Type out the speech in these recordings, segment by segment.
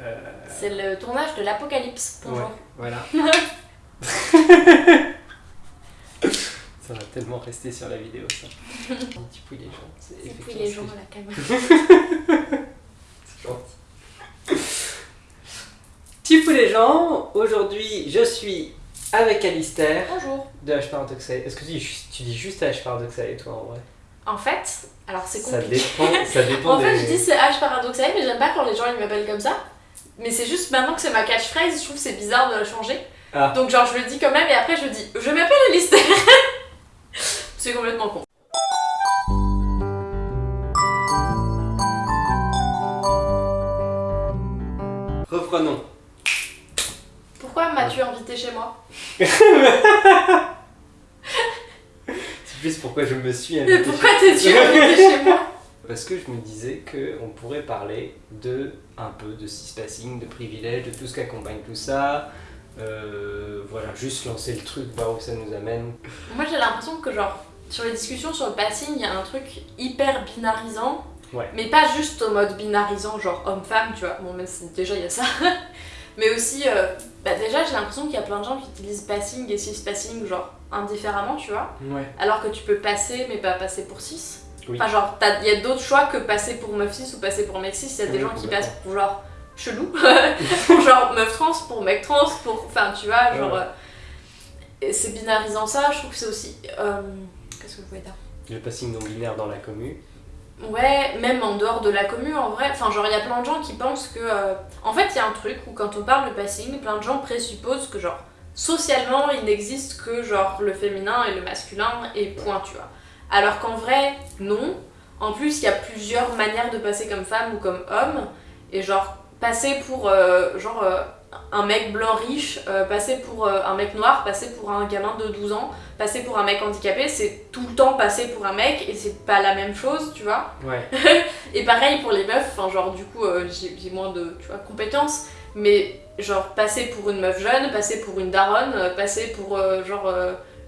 Euh, C'est le tournage de l'Apocalypse. Bonjour. ouais, voilà. ça va tellement rester sur la vidéo, ça. Un petit peu les gens. C'est les gens à la caméra. C'est gentil. Petit peu les gens, aujourd'hui je suis avec Alistair Bonjour. de H Paradoxal. Est-ce que tu, dis- tu dis juste H Paradoxal et toi en vrai? En fait, alors c'est Ça compliqué. dépend, ça dépend En fait, des- je dis c'est H paradoxal, mais j'aime pas quand les gens ils m'appellent comme ça. Mais c'est juste maintenant que c'est ma catchphrase, je trouve que c'est bizarre de la changer. Ah. Donc, genre, je le dis quand même et après je dis je m'appelle Alistair. c'est complètement con. Reprenons. Pourquoi m'as-tu invité chez moi? C'est plus pourquoi je me suis Mais invité. pourquoi chez- t'es-tu invité chez moi? Parce que je me disais qu'on pourrait parler de un peu de cispassing, de privilèges, de tout ce qui accompagne tout ça. Euh, voilà, juste lancer le truc, voir où ça nous amène. Moi j'ai l'impression que genre sur les discussions sur le passing, il y a un truc hyper binarisant. Ouais. Mais pas juste au mode binarisant, genre homme-femme, tu vois. Bon, même déjà il y a ça. mais aussi, euh, bah déjà j'ai l'impression qu'il y a plein de gens qui utilisent passing et cis-passing, genre indifféremment, tu vois. Ouais. Alors que tu peux passer, mais pas passer pour cis. Oui. Enfin, genre, t'as- il y a d'autres choix que passer pour meuf cis ou passer pour mec cis. Il y a des Oui, gens qui passent pour genre chelou, pour genre meuf trans, pour mec trans, pour. Enfin, tu vois, genre. Ouais. euh, c'est binarisant ça, je trouve que c'est aussi. euh, Qu'est-ce que je voulais dire? Le passing non binaire dans la commu. Ouais, même en dehors de la commune en vrai. Enfin, genre, il y a plein de gens qui pensent que. euh, En fait, il y a un truc où quand on parle de passing, plein de gens présupposent que, genre, socialement, il n'existe que, genre, le féminin et le masculin et point, tu vois. Alors qu'en vrai, non. En plus, il y a plusieurs manières de passer comme femme ou comme homme. Et, genre, passer pour, euh, genre, euh, un mec blanc riche, euh, passer pour un mec noir, passer pour un gamin de 12 ans, passer pour un mec handicapé, c'est tout le temps passer pour un mec et c'est pas la même chose, tu vois. Ouais. Et pareil pour les meufs, enfin genre du coup j'ai moins de tu vois, compétences, mais genre passer pour une meuf jeune, passer pour une daronne, passer pour genre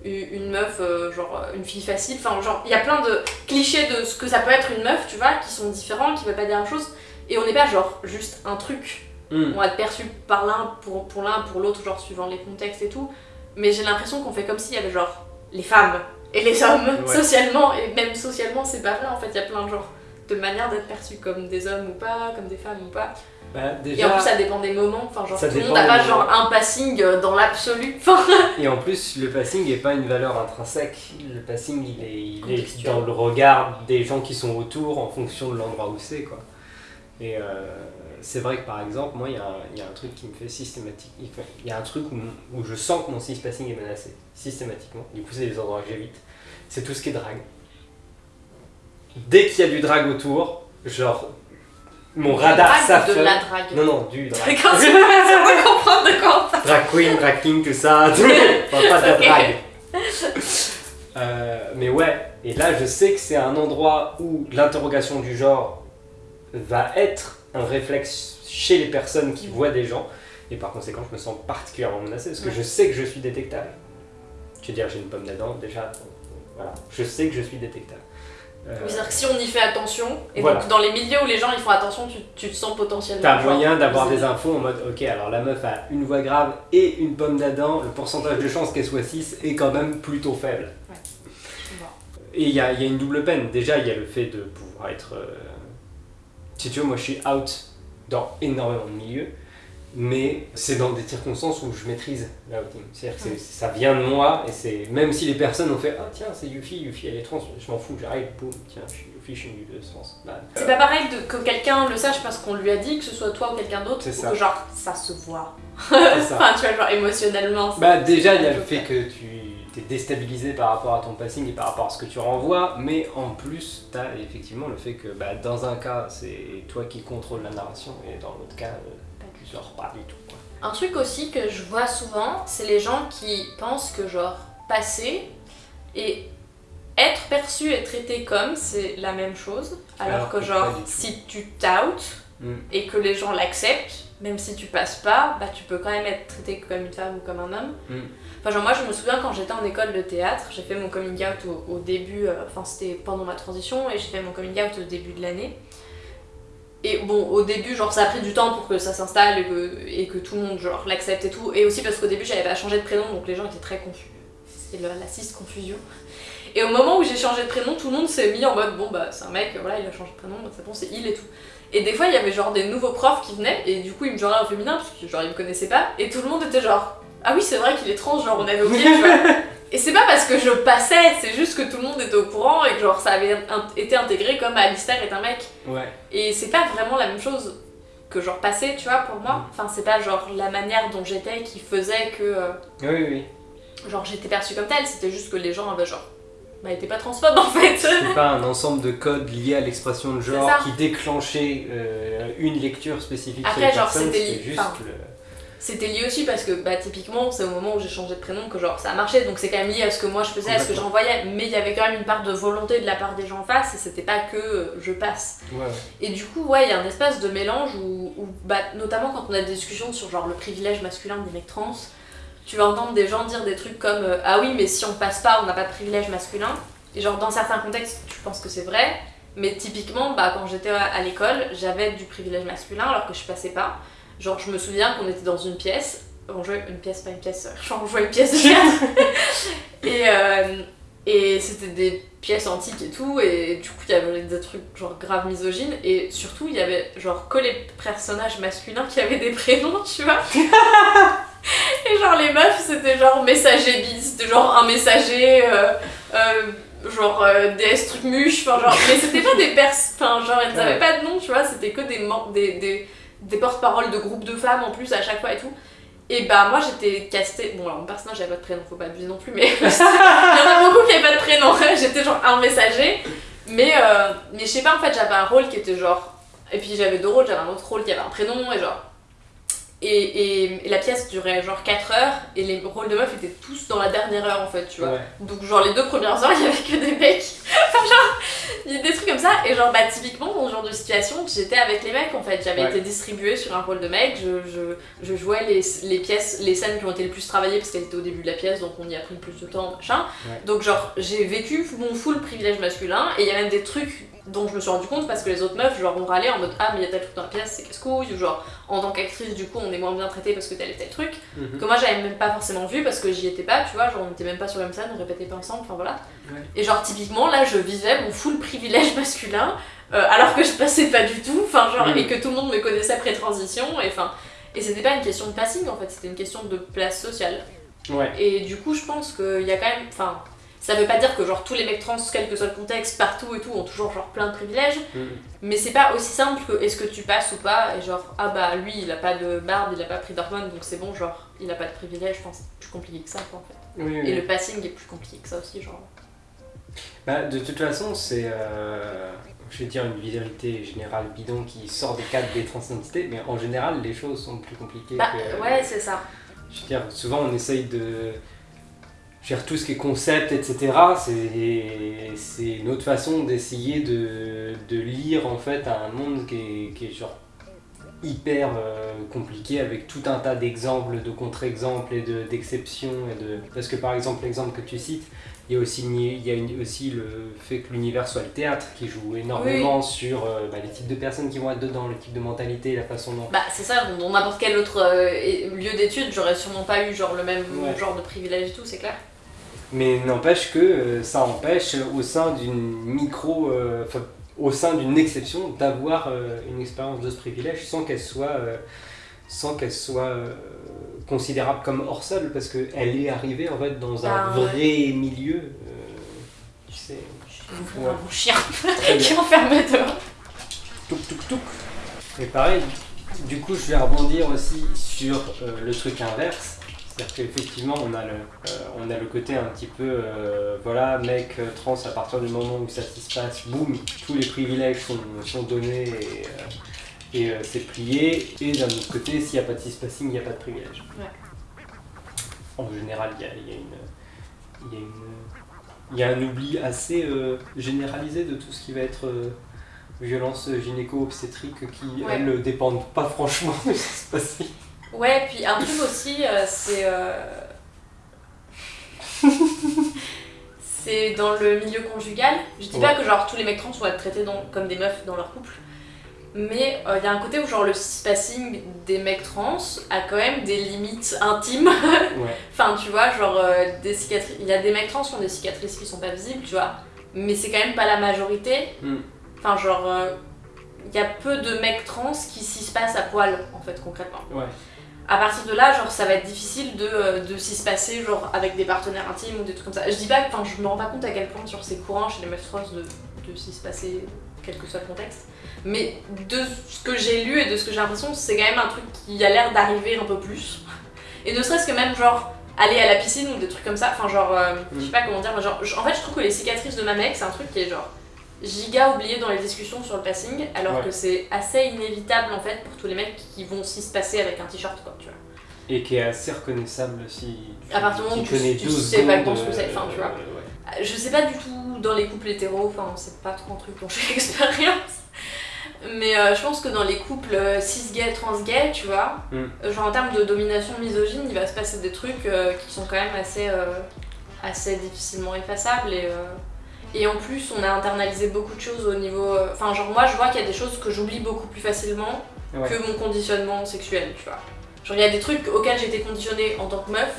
une meuf, euh, genre euh, une fille facile, enfin genre il y a plein de clichés de ce que ça peut être une meuf, tu vois, qui sont différents, qui veulent pas dire la même chose, et on n'est pas genre juste un truc, Hmm. on va être perçu par l'un, pour, pour l'un, pour l'autre, genre suivant les contextes et tout, mais j'ai l'impression qu'on fait comme s'il y avait genre les femmes et les hommes, Ouais. socialement, et même socialement c'est pas vrai en fait, il y a plein de genre de manière d'être perçu comme des hommes ou pas, comme des femmes ou pas. Bah, Et en plus ça dépend des moments, enfin genre tout le monde n'a pas genre un passing euh, dans l'absolu. Et en plus, le passing n'est pas une valeur intrinsèque. Le passing, il est, il est Contextuel. dans le regard des gens qui sont autour en fonction de l'endroit où c'est, quoi. Et euh, c'est vrai que par exemple, moi, il y, a un- il y a un truc qui me fait systématique. Il y a un truc où, où je sens que mon cis-passing est menacé, systématiquement. Du coup, c'est les endroits que j'évite. C'est tout ce qui est drague. Dès qu'il y a du drague autour, genre, mon radar s'affole. de la drague. Non, non, du drague. D'accord, pas pas comprendre de quoi on parle. drag queen, drag king, tout ça. tout. Enfin, pas de la drague. Euh, mais ouais, et là je sais que c'est un endroit où l'interrogation du genre va être un réflexe chez les personnes qui voient des gens, et par conséquent je me sens particulièrement menacé parce que Ouais. je sais que je suis détectable. Je veux dire, j'ai une pomme d'Adam déjà, voilà, je sais que je suis détectable. Euh, C'est-à-dire que si on y fait attention, et Voilà. donc dans les milieux où les gens ils font attention, tu, tu te sens potentiellement. T'as moyen d'avoir des infos en mode ok alors la meuf a une voix grave et une pomme d'Adam, le pourcentage de chance qu'elle soit 6 est quand même plutôt faible. Bon. Et il y y a une double peine. Déjà il y a le fait de pouvoir être... euh, Si tu veux moi je suis out dans énormément de milieux, mais c'est dans des circonstances où je maîtrise l'outing. C'est-à-dire que Ouais. ça vient de moi et c'est... Même si les personnes ont fait ah tiens c'est Yuffie, Yuffie elle est trans, je m'en fous, j'arrive, boum, tiens je suis Yuffie, je suis une de trans. Bah, C'est pas pareil de, que quelqu'un le sache parce qu'on lui a dit, que ce soit toi ou quelqu'un d'autre, ou ça. que genre ça se voit. ça. Enfin, tu vois, genre émotionnellement. Bah déjà il y a le fait que tu es déstabilisé par rapport à ton passing et par rapport à ce que tu renvoies, mais en plus tu as effectivement le fait que bah, dans un cas c'est toi qui contrôle la narration et dans l'autre cas euh, tu sors pas du tout. quoi. Un truc aussi que je vois souvent, c'est les gens qui pensent que genre passer et être perçu et traité comme c'est la même chose, alors, Alors que que genre si tu t'outes Mm. et que les gens l'acceptent, même si tu passes pas, bah tu peux quand même être traité comme une femme ou comme un homme. Mm. Enfin genre moi je me souviens quand j'étais en école de théâtre, j'ai fait mon coming out au, au début, euh, enfin c'était pendant ma transition et j'ai fait mon coming out au début de l'année. Et bon, au début, genre, ça a pris du temps pour que ça s'installe et que, et que tout le monde, genre, l'accepte et tout. Et aussi parce qu'au début, j'avais pas changé de prénom, donc les gens étaient très confus. C'est le- la cis confusion. Et au moment où j'ai changé de prénom, tout le monde s'est mis en mode, bon, bah, c'est un mec, voilà, il a changé de prénom, bah, c'est bon, c'est il et tout. Et des fois, il y avait genre des nouveaux profs qui venaient, et du coup, ils me genraient au féminin, parce que genre, ils me connaissaient pas, et tout le monde était genre, ah oui, c'est vrai qu'il est trans, genre, on avait oublié, tu vois. Et c'est pas parce que je passais, c'est juste que tout le monde était au courant et que genre ça avait été intégré comme Alistair est un mec. Ouais. Et c'est pas vraiment la même chose que genre passer, tu vois, pour moi. Enfin, c'est pas genre la manière dont j'étais qui faisait que euh, Oui, oui. genre j'étais perçue comme telle, c'était juste que les gens avaient genre bah étaient pas transphobes en fait. C'est pas un ensemble de codes liés à l'expression de genre qui déclenchait euh, une lecture spécifique Après, sur les genre, c'était juste enfin, le... C'était lié aussi parce que bah typiquement c'est au moment où j'ai changé de prénom que genre ça a marché donc c'est quand même lié à ce que moi je faisais, à ce que je renvoyais mais il y avait quand même une part de volonté de la part des gens en face et c'était pas que euh, je passe. Ouais. Et du coup, ouais, il y a un espèce de mélange où, où, bah, notamment quand on a des discussions sur genre le privilège masculin des mecs trans, tu vas entendre des gens dire des trucs comme euh, Ah oui, mais si on passe pas, on n'a pas de privilège masculin. Et genre, dans certains contextes, je pense que c'est vrai, mais typiquement, bah, quand j'étais à, à l'école, j'avais du privilège masculin alors que je passais pas. Genre, je me souviens qu'on était dans une pièce, on jouait une pièce, pas une pièce, genre on jouait une pièce de théâtre. et euh, et c'était des pièces antiques et tout, et du coup il y avait des trucs genre grave misogynes, et surtout il y avait genre que les personnages masculins qui avaient des prénoms, tu vois. et genre les meufs c'était genre messager bis, c'était genre un messager, euh, euh, genre euh, DS truc muche, enfin genre, mais c'était pas des pers, enfin genre elles avaient Ouais. pas de nom, tu vois, c'était que des, des, des, des porte-paroles de groupes de femmes en plus à chaque fois et tout. Et bah moi j'étais castée, bon alors mon personnage avait pas de prénom, faut pas abuser non plus, mais il y en a beaucoup qui avaient pas de prénom, j'étais genre un messager, mais, euh, mais je sais pas en fait j'avais un rôle qui était genre, et puis j'avais deux rôles, j'avais un autre rôle qui avait un prénom et genre, et, et, et la pièce durait genre 4 heures et les rôles de meufs étaient tous dans la dernière heure en fait, tu vois. Ouais. Donc genre les deux premières heures il y avait que des mecs. Enfin genre il y a des trucs comme ça et genre bah typiquement dans ce genre de situation j'étais avec les mecs en fait. J'avais Ouais. été distribuée sur un rôle de mec, je, je, je jouais les, les pièces, les scènes qui ont été le plus travaillées parce qu'elles étaient au début de la pièce donc on y a pris le plus de temps machin. Ouais. Donc genre j'ai vécu mon full privilège masculin et il y a même des trucs dont je me suis rendu compte parce que les autres meufs genre ont râlé en mode ah mais il y a tel truc dans la pièce c'est casse-couille ou genre en tant qu'actrice du coup on est moins bien traité parce que tel et tel truc Mhm. que moi j'avais même pas forcément vu parce que j'y étais pas, tu vois, genre on était même pas sur la même scène, on répétait pas ensemble, enfin voilà. Ouais. Et genre typiquement là je vivais mon full privilège masculin euh, alors que je passais pas du tout, enfin genre Mhm. et que tout le monde me connaissait pré-transition et enfin et c'était pas une question de passing en fait, c'était une question de place sociale. Ouais. Et du coup je pense qu'il y a quand même, enfin ça veut pas dire que genre tous les mecs trans, quel que soit le contexte, partout et tout, ont toujours genre plein de privilèges, Mhm. mais c'est pas aussi simple que est-ce que tu passes ou pas, et genre, ah bah lui il a pas de barbe, il a pas pris d'hormones, donc c'est bon, genre, il a pas de privilège, je pense c'est plus compliqué que ça quoi en fait. Oui, oui. Et le passing est plus compliqué que ça aussi, genre. Bah, de toute façon, c'est, euh, je vais dire, une vérité générale bidon qui sort des cadres des transidentités, mais en général, les choses sont plus compliquées Bah que... ouais, c'est ça. Je veux dire, souvent on essaye de faire tout ce qui est concept, etc. C'est une autre façon d'essayer de, de lire en fait un monde qui est, qui est genre hyper euh, compliqué avec tout un tas d'exemples, de contre-exemples et de- d'exceptions. et de... Parce que par exemple, l'exemple que tu cites, il y a aussi, il y a une- aussi le fait que l'univers soit le théâtre qui joue énormément sur euh, bah, les types de personnes qui vont être dedans, le type de mentalité, la façon dont Bah c'est ça, dans n'importe quel autre euh, lieu d'études, j'aurais sûrement pas eu genre le même Ouais. genre de privilège et tout, c'est clair. Mais n'empêche que euh, ça empêche au sein d'une micro, euh, enfin, au sein d'une exception, d'avoir euh, une expérience de ce privilège sans qu'elle soit, euh, sans qu'elle soit considérable comme hors sol, parce qu'elle est arrivée en fait dans un Ah, ouais. vrai milieu. tu sais, Je vais ouvrir Ouais. un bon chien qui enfermait dehors. Touk touk touk. Et pareil, du coup, je vais rebondir aussi sur le truc inverse. C'est-à-dire qu'effectivement, on, a le, euh, on a le côté un petit peu, euh, voilà, mec euh, trans, à partir du moment où ça se passe, boum, tous les privilèges sont, sont donnés et, euh, et c'est plié. Et d'un autre côté, s'il n'y a pas de cispassing, il n'y a pas de privilège. Ouais. En général, il y a, y a une. Y a une il y a un oubli assez généralisé de tout ce qui va être violence gynéco-obstétrique qui, Ouais. elles, ne dépendent pas franchement de ce qui se passe. Ouais, puis un truc aussi, euh, c'est. euh, c'est dans le milieu conjugal. Je dis pas que genre tous les mecs trans vont être traités dans- comme des meufs dans leur couple. mais euh, il y a un côté où genre le spacing des mecs trans a quand même des limites intimes. Ouais. enfin, tu vois, genre euh, des cicatrices. Il y a des mecs trans qui ont des cicatrices qui sont pas visibles, tu vois, mais c'est quand même pas la majorité. Mm. Enfin, genre, euh, il y a peu de mecs trans qui s'y se passent à poil, en fait, concrètement. Ouais. À partir de là, genre, ça va être difficile de, euh, de s'y se passer, genre, avec des partenaires intimes ou des trucs comme ça. Je dis pas, enfin, je me rends pas compte à quel point, sur c'est courant chez les meufs trans de, de s'y se passer, quel que soit le contexte. Mais de ce que j'ai lu et de ce que j'ai l'impression, c'est quand même un truc qui a l'air d'arriver un peu plus. Et ne serait-ce que même, genre, aller à la piscine ou des trucs comme ça, enfin, genre, euh, je sais pas comment dire, mais genre, je- en fait, je trouve que les cicatrices de ma mec, c'est un truc qui est genre giga oublié dans les discussions sur le passing, alors Ouais. que c'est assez inévitable en fait pour tous les mecs qui vont s'y se passer avec un t-shirt, quoi, tu vois. Et qui est assez reconnaissable si tu, À partir du moment tu où tu- tu deux sais pas ce que c'est, enfin, tu vois. euh, ouais. Je sais pas du tout dans les couples hétéros, enfin c'est pas trop un truc dont j'ai l'expérience. Mais euh, je pense que dans les couples euh, cis-gays, trans-gays, tu vois, Mm. euh, genre en termes de domination misogyne, il va se passer des trucs qui sont quand même assez, assez difficilement effaçables. Et, et en plus, on a internalisé beaucoup de choses au niveau. euh, Enfin, genre moi je vois qu'il y a des choses que j'oublie beaucoup plus facilement Ouais. que mon conditionnement sexuel, tu vois. Genre il y a des trucs auxquels j'ai été conditionnée en tant que meuf,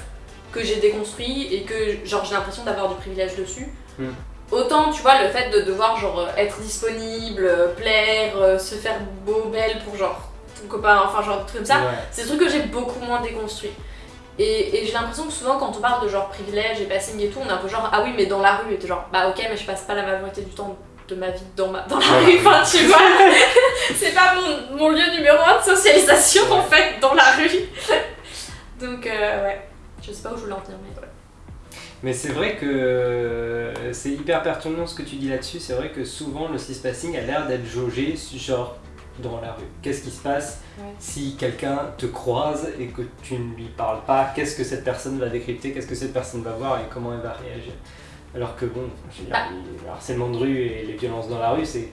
que j'ai déconstruit et que genre j'ai l'impression d'avoir du privilège dessus. Mm. Autant, tu vois, le fait de devoir genre euh, être disponible, euh, plaire, se faire beau, belle pour genre ton copain, enfin genre des trucs comme ça, Ouais. c'est des trucs que j'ai beaucoup moins déconstruit. Et, et j'ai l'impression que souvent quand on parle de genre privilège et passing et tout, on est un peu genre ah oui mais dans la rue et t'es genre bah ok mais je passe pas la majorité du temps de ma vie dans, ma, dans la rue, enfin tu vois, c'est pas mon, mon lieu numéro un de socialisation en fait dans la rue. Donc euh, ouais, je sais pas où je voulais en venir mais ouais. Mais c'est vrai que euh, c'est hyper pertinent ce que tu dis là-dessus. C'est vrai que souvent le cispassing a l'air d'être jaugé, genre dans la rue. Qu'est-ce qui se passe Ouais. si quelqu'un te croise et que tu ne lui parles pas? Qu'est-ce que cette personne va décrypter? Qu'est-ce que cette personne va voir et comment elle va réagir? Alors que bon, je veux dire, Bah. le harcèlement de rue et les violences dans la rue, c'est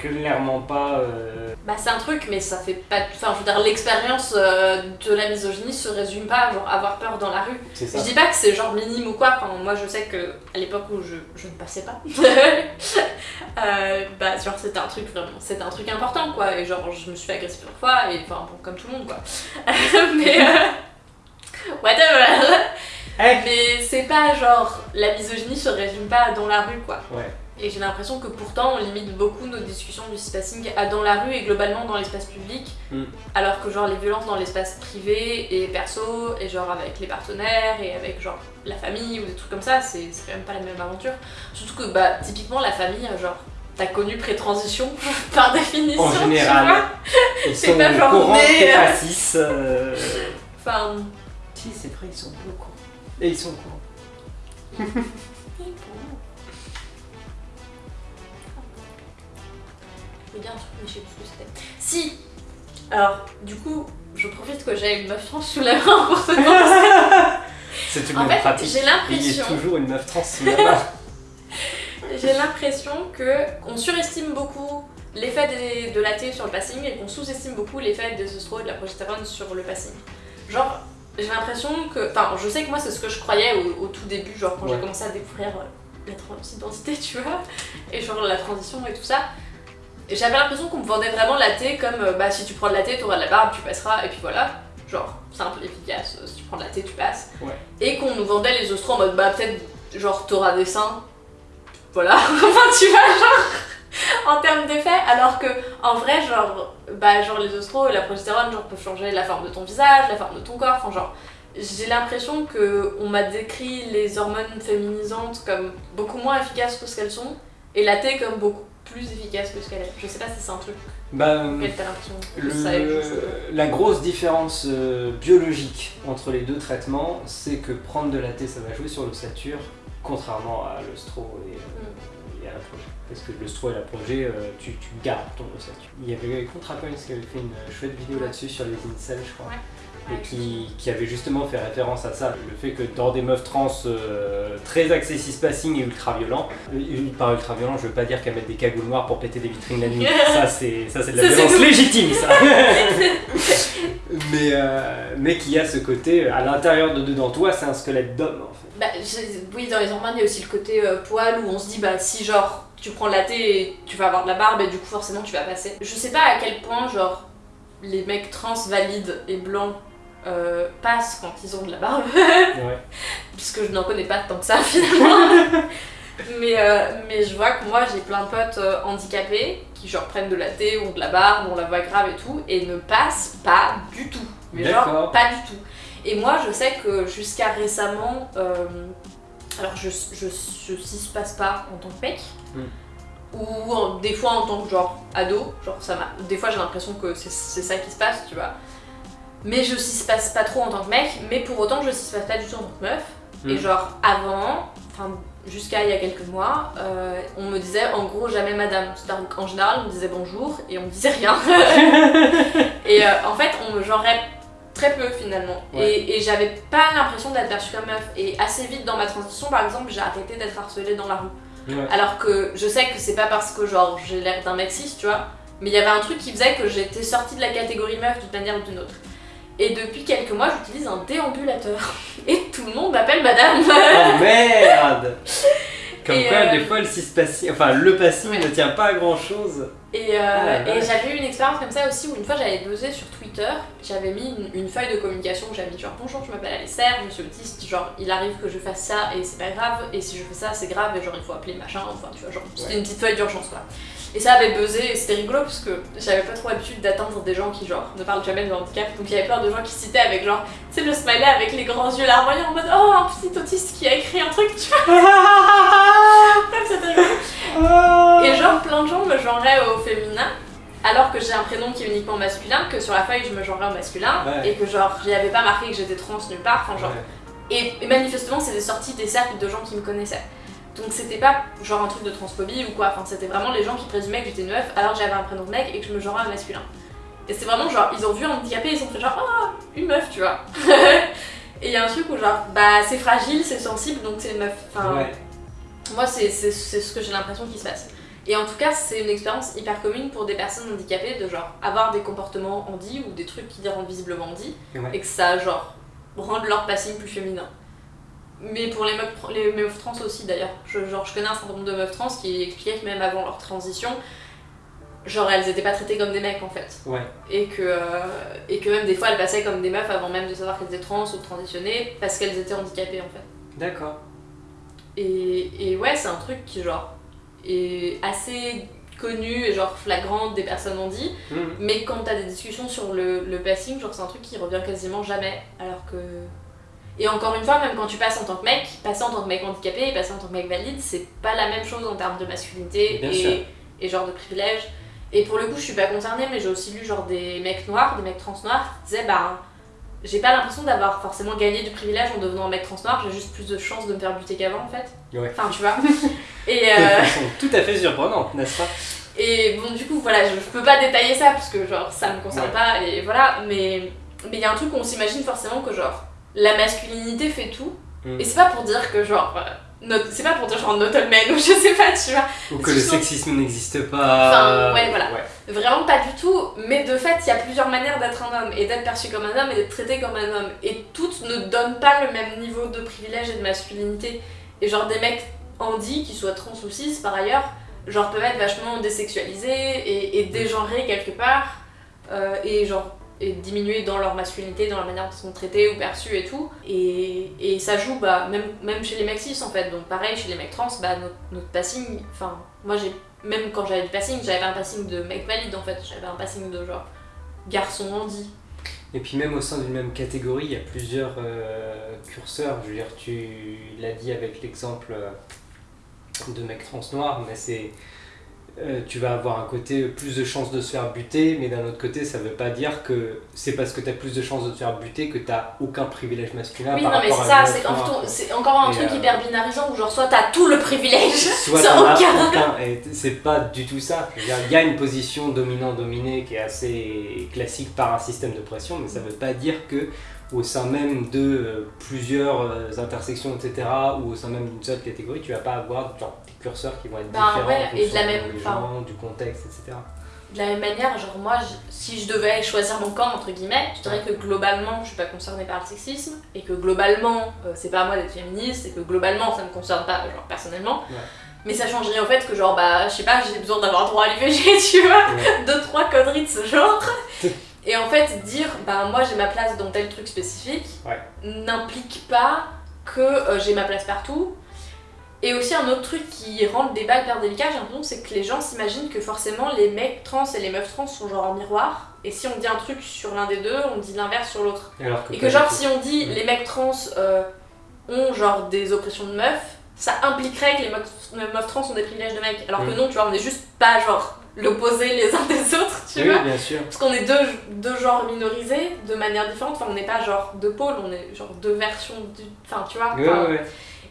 clairement pas. euh, Bah c'est un truc mais ça fait pas... Enfin je veux dire l'expérience euh, de la misogynie se résume pas à genre avoir peur dans la rue. ça. Je dis pas que c'est genre minime ou quoi, enfin, moi je sais que à l'époque où je, je ne passais pas, euh, bah genre c'était un truc vraiment, c'était un truc important quoi, et genre je me suis fait agresser plusieurs fois, et enfin bon, comme tout le monde quoi. Mais whatever Eh. Mais c'est pas genre, la misogynie se résume pas dans la rue quoi. Ouais. Et j'ai l'impression que pourtant on limite beaucoup nos discussions du spacing à dans la rue et globalement dans l'espace public, Mm. alors que genre les violences dans l'espace privé et perso, et genre avec les partenaires et avec genre la famille ou des trucs comme ça, c'est c'est quand même pas la même aventure. Surtout que bah typiquement la famille, genre t'as connu pré-transition par définition, En tu général. vois. Ils C'est sont pas genre courant t'es euh. pas cis. euh, Enfin, Si, c'est vrai, ils sont au courant. Et ils sont au dire un truc, mais je sais plus ce que c'était. Si Alors, du coup, je profite que j'ai une meuf trans sous la main pour te demander. C'est une En bonne fait, pratique. j'ai Il y a l'impression, toujours une meuf trans sous la main. j'ai l'impression que on surestime beaucoup l'effet de la T sur le passing et qu'on sous-estime beaucoup l'effet des œstraux et de la progestérone sur le passing. Genre, j'ai l'impression que, enfin, je sais que moi c'est ce que je croyais au, au tout début, genre quand Ouais. j'ai commencé à découvrir euh, la transidentité, tu vois, et genre la transition et tout ça. J'avais l'impression qu'on me vendait vraiment la T comme euh, bah si tu prends de la T, t'auras de la barbe, tu passeras, et puis voilà. Genre, simple, efficace, euh, si tu prends de la T, tu passes. Ouais. Et qu'on nous vendait les œstraux en mode bah peut-être genre t'auras des seins. Voilà, enfin tu vois, genre en termes d'effet, alors que en vrai, genre, bah, genre les œstraux et la progestérone genre, peuvent changer la forme de ton visage, la forme de ton corps, enfin genre. J'ai l'impression que on m'a décrit les hormones féminisantes comme beaucoup moins efficaces que ce qu'elles sont, et la T comme beaucoup plus efficace que ce qu'elle est. Je sais pas si c'est un truc Bah, que le- juste. la grosse différence euh, biologique entre les deux traitements, c'est que prendre de la T, ça va jouer sur l'ossature, contrairement à l'ostro et, euh, et à la projet. Parce que l'ostro et la projet, euh, tu, tu gardes ton ossature. Il y avait ContraPoints qui avait fait une chouette vidéo là-dessus sur les incels, je crois. Ouais. Et qui, qui avait justement fait référence à ça, le fait que dans des meufs trans euh, très axées cispassing et ultra violents, euh, par ultra violent je veux pas dire qu'elles mettent des cagoules noires pour péter des vitrines la nuit, ça c'est ça c'est de la Ça, violence légitime ça mais, euh, mais qui a ce côté, à l'intérieur de dedans toi c'est un squelette d'homme en fait. Bah, oui, dans les hormones, il y a aussi le côté euh, poil où on se dit, bah, si genre tu prends le latte et tu vas avoir de la barbe et du coup forcément tu vas passer. Je sais pas à quel point genre les mecs trans valides et blancs euh, passent quand ils ont de la barbe, Ouais. puisque je n'en connais pas tant que ça finalement. mais, euh, mais je vois que moi j'ai plein de potes euh, handicapés qui genre prennent de la thé, ont de la barbe, ont la voix grave et tout, et ne passent pas du tout. Mais genre pas du tout. Et moi je sais que jusqu'à récemment, euh, alors je, je, cis passe pas en tant que mec. Hmm. Ou en- des fois en tant que genre ado, genre ça m'a. Des fois j'ai l'impression que c'est c'est ça qui se passe, tu vois. Mais je cis passe pas trop en tant que mec, mais pour autant je cis passe pas du tout en tant que meuf. Et Hmm. genre avant, enfin jusqu'à il y a quelques mois, euh, on me disait en gros jamais madame. C'est-à-dire qu'en général on me disait bonjour et on me disait rien. et euh, en fait on me genrait très peu finalement. Ouais. Et, et j'avais pas l'impression d'être perçue comme meuf. Et assez vite dans ma transition par exemple j'ai arrêté d'être harcelée dans la rue. Ouais. Alors que je sais que c'est pas parce que genre j'ai l'air d'un mec cis, tu vois, mais il y avait un truc qui faisait que j'étais sortie de la catégorie meuf d'une manière ou d'une autre. Et depuis quelques mois, j'utilise un déambulateur. Et tout le monde m'appelle madame. Oh merde Comme Et, quoi, euh, des fois, le enfin Ouais. ne tient pas à grand chose. Et, euh, et vache. j'avais eu une expérience comme ça aussi où une fois j'avais buzzé sur Twitter, j'avais mis une, une feuille de communication où j'avais mis genre bonjour, je m'appelle Alesser, je suis autiste, genre il arrive que je fasse ça et c'est pas grave, et si je fais ça c'est grave et genre il faut appeler machin, enfin tu vois, genre c'était Ouais. une petite feuille d'urgence quoi. Et ça avait buzzé et c'était rigolo parce que j'avais pas trop l'habitude d'atteindre des gens qui genre ne parlent jamais de handicap, donc il y avait plein de gens qui citaient avec genre, tu sais le smiley avec les grands yeux larmoyants en mode oh un petit autiste qui a écrit un truc, tu vois, rigolo. Et genre plein de gens me genraient au féminin alors que j'ai un prénom qui est uniquement masculin, que sur la feuille je me genrais au masculin Ouais. et que genre j'y avais pas marqué que j'étais trans nulle part, enfin genre. Ouais. Et, et manifestement c'était sorti des cercles de gens qui me connaissaient. Donc c'était pas genre un truc de transphobie ou quoi, enfin c'était vraiment les gens qui présumaient que j'étais une meuf alors que j'avais un prénom de mec et que je me genrais masculin. Et c'est vraiment genre ils ont vu un handicapé et ils ont fait genre oh une meuf tu vois. et il y a un truc où genre bah c'est fragile, c'est sensible donc c'est une meuf. Enfin, Ouais. moi, c'est ce que j'ai l'impression qui se passe. Et en tout cas, c'est une expérience hyper commune pour des personnes handicapées de genre avoir des comportements handi ou des trucs qui les rendent visiblement handi Ouais. et que ça genre rende leur passing plus féminin. Mais pour les meufs, les meufs trans aussi d'ailleurs. Je, genre, je connais un certain nombre de meufs trans qui expliquaient que même avant leur transition, genre elles étaient pas traitées comme des mecs en fait. Ouais. Et que, euh, et que même des fois elles passaient comme des meufs avant même de savoir qu'elles étaient trans ou transitionnées parce qu'elles étaient handicapées en fait. D'accord. Et, et ouais, c'est un truc qui, genre, est assez connu et genre flagrant des personnes ont dit, Mhm. mais quand t'as des discussions sur le, le passing, genre c'est un truc qui revient quasiment jamais, alors que... Et encore une fois, même quand tu passes en tant que mec, passer en tant que mec handicapé et passer en tant que mec valide, c'est pas la même chose en termes de masculinité et, et genre de privilèges. Et pour le coup, je suis pas concernée, mais j'ai aussi lu genre des mecs noirs, des mecs trans noirs, qui disaient bah j'ai pas l'impression d'avoir forcément gagné du privilège en devenant un mec trans noir, j'ai juste plus de chances de me faire buter qu'avant en fait. Ouais. Enfin, tu vois. Et, euh, tout à fait surprenante, n'est-ce pas? et bon, du coup, voilà, je, je peux pas détailler ça parce que genre ça me concerne Ouais. pas et voilà, mais mais il y a un truc où on s'imagine forcément que genre la masculinité fait tout. Mm. Et c'est pas pour dire que genre. euh, c'est pas pour dire genre not all men ou je sais pas, tu vois. Ou que le sexisme n'existe pas. Enfin, ouais, voilà. Ouais. Vraiment pas du tout, mais de fait, il y a plusieurs manières d'être un homme et d'être perçu comme un homme et d'être traité comme un homme. Et toutes ne donnent pas le même niveau de privilège et de masculinité. Et genre des mecs handi, qui soient trans ou cis par ailleurs, genre peuvent être vachement désexualisés et, et dégenrés quelque part, euh, et genre et diminuer dans leur masculinité, dans la manière dont ils sont traités ou perçus et tout. Et, et ça joue bah, même, même chez les mecs cis en fait. Donc pareil, chez les mecs trans, bah, notre, passing, enfin moi j'ai même quand j'avais du passing, j'avais pas un passing de mec valide en fait, j'avais un passing de genre garçon handi. Et puis même au sein d'une même catégorie, il y a plusieurs euh, curseurs. Je veux dire, tu l'as dit avec l'exemple euh, de mec trans noir, mais c'est euh, tu vas avoir un côté plus de chances de se faire buter, mais d'un autre côté, ça veut pas dire que c'est parce que tu as plus de chances de te faire buter que tu aucun privilège masculin oui, par non, mais c'est ça, c'est en- encore un Et, truc euh, hyper binarisant où genre soit t'as tout le privilège, Soit as aucun. aucun. C'est pas du tout ça. Il y a une position dominant-dominée qui est assez classique par un système de pression, mais ça veut pas dire que au sein même de euh, plusieurs euh, intersections, etc., ou au sein même d'une seule catégorie, tu vas pas avoir genre, des curseurs qui vont être Ben différents ouais, en et de la même- des gens, du contexte, etc. De la même manière, genre moi, je- si je devais choisir mon camp, entre guillemets, je dirais que globalement, je suis pas concernée par le sexisme, et que globalement, euh, c'est pas à moi d'être féministe, et que globalement, ça me concerne pas, genre personnellement. Ouais. Mais ça changerait en fait que genre bah je sais pas j'ai besoin d'avoir droit à l'IVG tu vois, deux trois conneries de ce genre. Et en fait dire bah moi j'ai ma place dans tel truc spécifique n'implique pas que euh, j'ai ma place partout. Et aussi un autre truc qui rend le débat hyper délicat j'ai l'impression c'est que les gens s'imaginent que forcément les mecs trans et les meufs trans sont genre en miroir. Et si on dit un truc sur l'un des deux, on dit l'inverse sur l'autre. Et que genre si on dit les mecs trans euh, ont genre des oppressions de meufs, ça impliquerait que les meufs, trans ont des privilèges de mecs. Alors que mm. non, tu vois, on est juste pas genre l'opposé les uns des autres, tu vois. Bien sûr. Parce qu'on est deux, deux genres minorisés de manière différente. Enfin, on n'est pas genre deux pôles, on est genre deux versions du. Enfin, tu vois.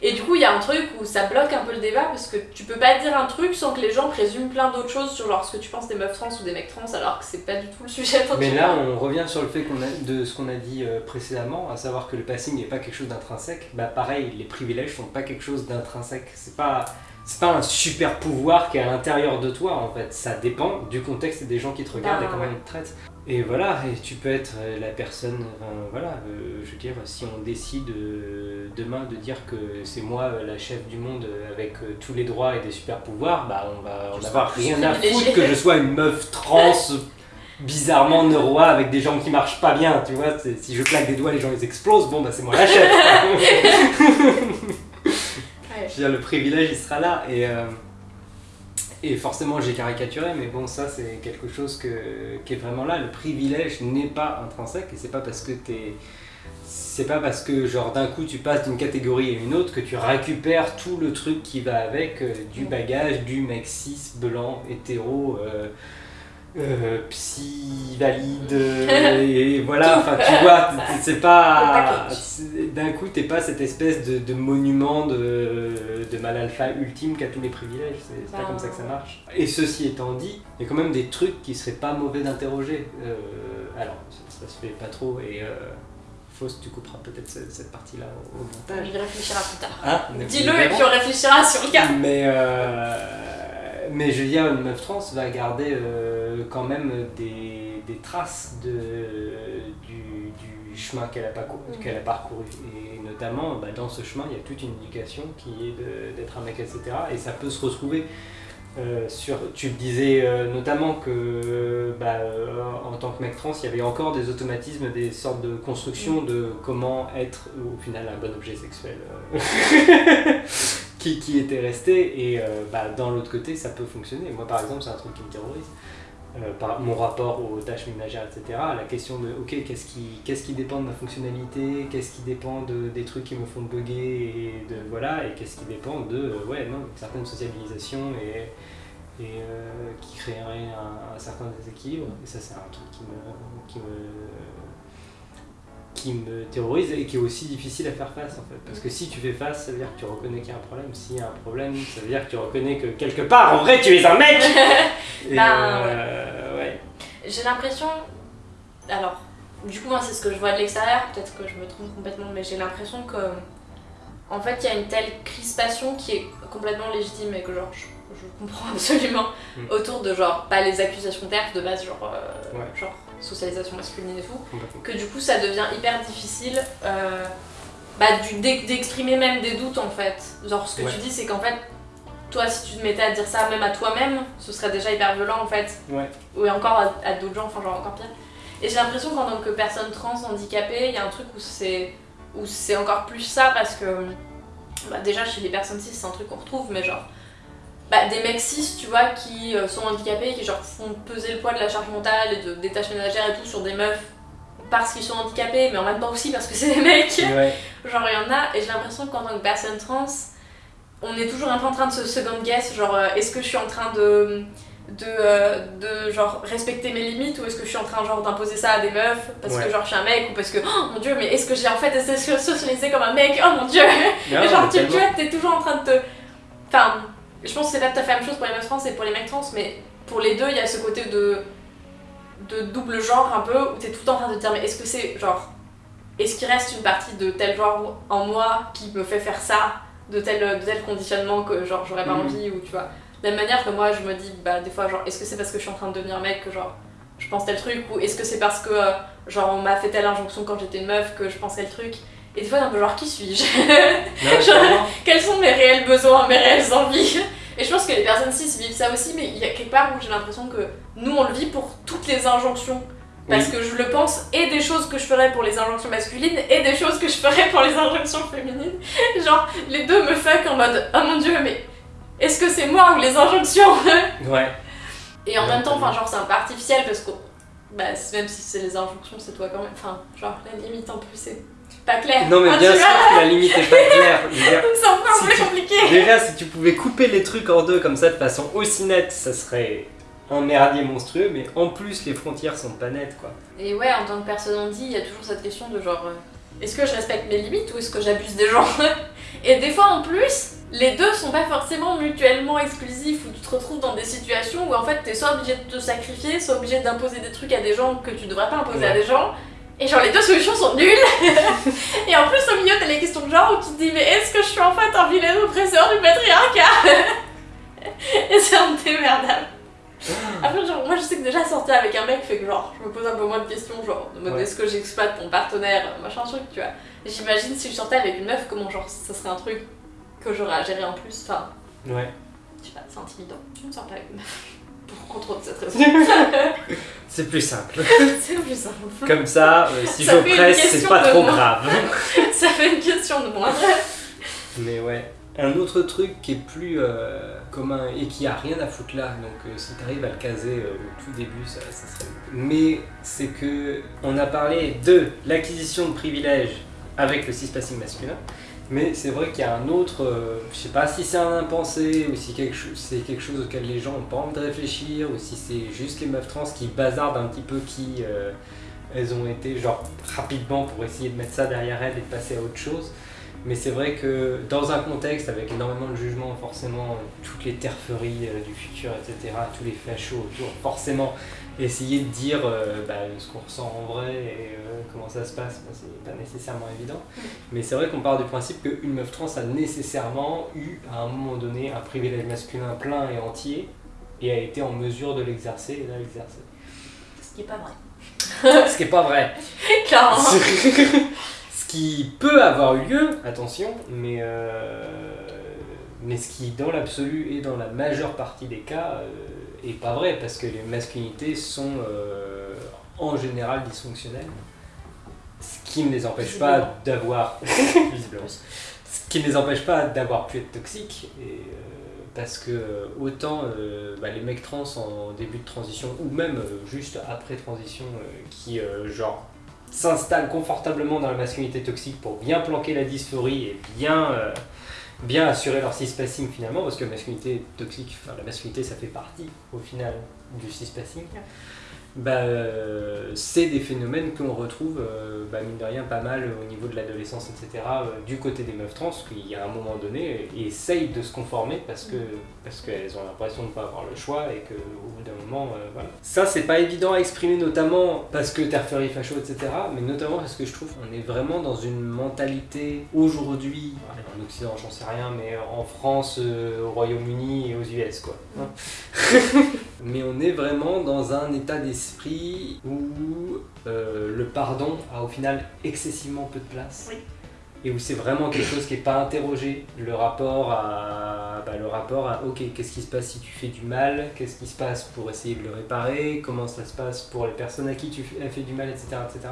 Et du coup, il y a un truc où ça bloque un peu le débat parce que tu peux pas dire un truc sans que les gens présument plein d'autres choses sur genre ce que tu penses des meufs trans ou des mecs trans alors que c'est pas du tout le sujet. Mais là, on revient sur le fait qu'on a, de ce qu'on a dit euh, précédemment, à savoir que le passing n'est pas quelque chose d'intrinsèque. Bah pareil, les privilèges sont pas quelque chose d'intrinsèque. C'est pas c'est pas un super pouvoir qui est à l'intérieur de toi en fait. Ça dépend du contexte et des gens qui te regardent et bah, comment ils te traitent. Et voilà, et tu peux être euh, la personne, voilà, euh, je veux dire, si on décide euh, demain de dire que c'est moi la chef du monde avec tous les droits et des super pouvoirs, bah on va en avoir rien à foutre que je sois une meuf trans bizarrement neuroa avec des gens qui marchent pas bien, tu vois, si je claque des doigts les gens ils explosent, bon bah c'est moi la chef. je veux dire, le privilège il sera là et... Et forcément, j'ai caricaturé, mais bon, ça, c'est quelque chose que, qui est vraiment là. Le privilège n'est pas intrinsèque, et c'est pas parce que t'es. C'est pas parce que, genre, d'un coup, tu passes d'une catégorie à une autre que tu récupères tout le truc qui va avec, euh, du bagage, du mec cis, blanc, hétéro, euh, euh, psy valide et voilà enfin tu vois c'est pas d'un coup t'es pas cette espèce de, de monument de, de, mal alpha ultime qui a tous les privilèges c'est pas comme ça que ça marche et ceci étant dit il y a quand même des trucs qui seraient pas mauvais d'interroger euh, alors ça, se fait pas trop et euh, Fausse, tu couperas peut-être cette, partie-là au, montage. On y réfléchira plus tard. Ah, Dis-le et puis on réfléchira sur le cas. Mais euh, mais je veux dire, une meuf trans va garder euh, quand même des, des traces de, du, du chemin qu'elle a, mm. qu'elle a, parcouru. Et notamment, bah, dans ce chemin, il y a toute une éducation qui est d'être un mec, etc. Et ça peut se retrouver euh, sur. Tu disais euh, notamment que bah, en tant que mec trans, il y avait encore des automatismes, des sortes de construction mm. de comment être au final un bon objet sexuel. qui, était resté. Et euh, bah, dans l'autre côté, ça peut fonctionner. Moi, par exemple, c'est un truc qui me terrorise. Euh, mon rapport aux tâches ménagères, etc. La question de, ok, qu'est-ce qui, qu'est-ce qui dépend de ma fonctionnalité, qu'est-ce qui dépend de, des trucs qui me font bugger, et de, voilà, et qu'est-ce qui dépend de, euh, ouais, non, une certaine sociabilisation et, et qui créerait un, certain déséquilibre. Et ça, c'est un truc qui me qui me terrorise et qui est aussi difficile à faire face en fait. Parce que si tu fais face, ça veut dire que tu reconnais qu'il y a un problème. S'il y a un problème, ça veut dire que tu reconnais que quelque part, en vrai, tu es un mec ben, euh, ouais. J'ai l'impression. Alors, du coup, moi, c'est ce que je vois de l'extérieur. Peut-être que je me trompe complètement, mais j'ai l'impression que. En fait, il y a une telle crispation qui est complètement légitime et que, genre, je, comprends absolument mm. autour de, genre, pas les accusations terres de base, genre. Euh, genre socialisation masculine et tout, que du coup ça devient hyper difficile euh, bah, d'exprimer même des doutes en fait. Genre ce que tu dis c'est qu'en fait, toi si tu te mettais à dire ça même à toi-même, ce serait déjà hyper violent en fait. Ouais. Ou encore à, d'autres gens, enfin genre encore pire. Et j'ai l'impression qu'en tant que personne trans handicapée, il y a un truc où c'est où c'est encore plus ça parce que bah, déjà chez les personnes cis c'est un truc qu'on retrouve mais genre bah, des mecs cis, tu vois, qui euh, sont handicapés, qui genre font peser le poids de la charge mentale et de, des tâches ménagères et tout sur des meufs parce qu'ils sont handicapés, mais en même temps aussi parce que c'est des mecs. genre, il y en a, et j'ai l'impression qu'en tant que personne trans, on est toujours un peu en train de se second guess, genre, euh, est-ce que je suis en train de. De, euh, de genre respecter mes limites ou est-ce que je suis en train genre d'imposer ça à des meufs parce que genre je suis un mec ou parce que oh mon dieu mais est-ce que j'ai en fait été socialisé comme un mec? Oh mon dieu et genre tu, tu vois t'es toujours en train de te enfin je pense que c'est pas tout à fait la même chose pour les meufs trans et pour les mecs trans, mais pour les deux, il y a ce côté de, de double genre un peu, où t'es tout le temps en train de te dire, mais est-ce que c'est genre. Est-ce qu'il reste une partie de tel genre en moi qui me fait faire ça, de tel, de tel conditionnement que genre j'aurais pas mhm. envie, ou tu vois. De la même manière que moi, je me dis, bah des fois, genre, est-ce que c'est parce que je suis en train de devenir mec que genre je pense tel truc, ou est-ce que c'est parce que euh, genre on m'a fait telle injonction quand j'étais une meuf que je pense tel truc et des fois, un peu genre, qui suis-je Quels sont mes réels besoins, mes réelles envies Et je pense que les personnes cis vivent ça aussi, mais il y a quelque part où j'ai l'impression que nous on le vit pour toutes les injonctions. Parce Oui. que je le pense, et des choses que je ferais pour les injonctions masculines, et des choses que je ferais pour les injonctions féminines. Genre, les deux me fuck en mode Oh mon dieu, mais est-ce que c'est moi ou les injonctions Ouais. Et en Ouais, même temps, enfin, genre, c'est un peu artificiel parce que, bah, même si c'est les injonctions, c'est toi quand même. Enfin, genre, la limite en plus, c'est pas clair. Non mais Enfin, bien sûr que la limite est pas claire. C'est encore Si plus tu- compliqué. Déjà, si tu pouvais couper les trucs en deux comme ça de façon aussi nette, ça serait un merdier monstrueux, mais en plus les frontières sont pas nettes quoi. Et ouais, en tant que personne on dit, il y a toujours cette question de genre, euh, est-ce que je respecte mes limites ou est-ce que j'abuse des gens Et des fois en plus, les deux sont pas forcément mutuellement exclusifs, où tu te retrouves dans des situations où en fait t'es soit obligé de te sacrifier, soit obligé d'imposer des trucs à des gens que tu devrais pas imposer à des gens. Et genre les deux solutions sont nulles Et en plus au milieu t'as les questions de genre où tu te dis mais est-ce que je suis en fait un vilain oppresseur du patriarcat? Et c'est un démerdable après, genre, moi je sais que déjà sortir avec un mec fait que genre, je me pose un peu moins de questions, genre, de mode Ouais. est-ce que j'exploite mon partenaire, machin truc, tu vois. J'imagine si je sortais avec une meuf, comment genre, ça serait un truc que j'aurais à gérer en plus, enfin, Ouais. je sais pas, c'est intimidant. Je ne sors pas avec une meuf. Pour, cette raison. C'est plus simple. c'est plus simple. Comme ça, euh, si Ça je presse, c'est pas trop moi. grave. ça fait une question de moi. Mais ouais. Un autre truc qui est plus euh, commun et qui a rien à foutre là, donc euh, si t'arrives à le caser euh, au tout début, ça, ça serait mieux. Mais c'est que on a parlé de l'acquisition de privilèges avec le cispassing masculin, mais c'est vrai qu'il y a un autre, euh, je sais pas si c'est un impensé ou si quelque c'est quelque chose auquel les gens ont pas envie de réfléchir ou si c'est juste les meufs trans qui bazardent un petit peu qui euh, elles ont été genre rapidement pour essayer de mettre ça derrière elles et de passer à autre chose. Mais c'est vrai que dans un contexte avec énormément de jugements, forcément, toutes les terferies euh, du futur, etc., tous les fachos autour, forcément, essayer de dire euh, bah, ce qu'on ressent en vrai et euh, comment ça se passe, bah, c'est pas nécessairement évident. Mais c'est vrai qu'on part du principe qu'une meuf trans a nécessairement eu, à un moment donné, un privilège masculin plein et entier et a été en mesure de l'exercer et de l'exercer. Ce qui est pas vrai. Ce qui est pas vrai. Clairement. ce qui peut avoir eu lieu, attention, mais, euh, mais ce qui, dans l'absolu et dans la majeure partie des cas, euh, est pas vrai, parce que les masculinités sont euh, en général dysfonctionnelles. Ce qui ne les empêche pas d'avoir. visiblement. Ce qui ne les empêche pas d'avoir pu être toxiques. Et, euh, parce que euh, autant euh, bah, les mecs trans en début de transition, ou même euh, juste après transition, euh, qui genre s'installent confortablement dans la masculinité toxique pour bien planquer la dysphorie et bien, bien assurer leur cispassing finalement, parce que masculinité toxique, enfin la masculinité ça fait partie au final du cispassing. Bah, euh, c'est des phénomènes qu'on retrouve, euh, bah, mine de rien, pas mal au niveau de l'adolescence, etc., euh, du côté des meufs trans, qui à un moment donné essayent de se conformer parce que parce qu'elles ont l'impression de ne pas avoir le choix et qu'au bout d'un moment, euh, voilà. Ça, c'est pas évident à exprimer, notamment parce que terferie, facho, etc., mais notamment parce que je trouve qu'on est vraiment dans une mentalité aujourd'hui, en Occident, j'en sais rien, mais en France, euh, au Royaume-Uni et aux US, quoi. hein. mais on est vraiment dans un état d'esprit où euh, le pardon a au final excessivement peu de place. Oui. Et où c'est vraiment quelque chose qui n'est pas interrogé. Le rapport à. bah, le rapport à ok, qu'est-ce qui se passe si tu fais du mal? Qu'est-ce qui se passe pour essayer de le réparer? Comment ça se passe pour les personnes à qui tu fais, fait du mal, etc., etc.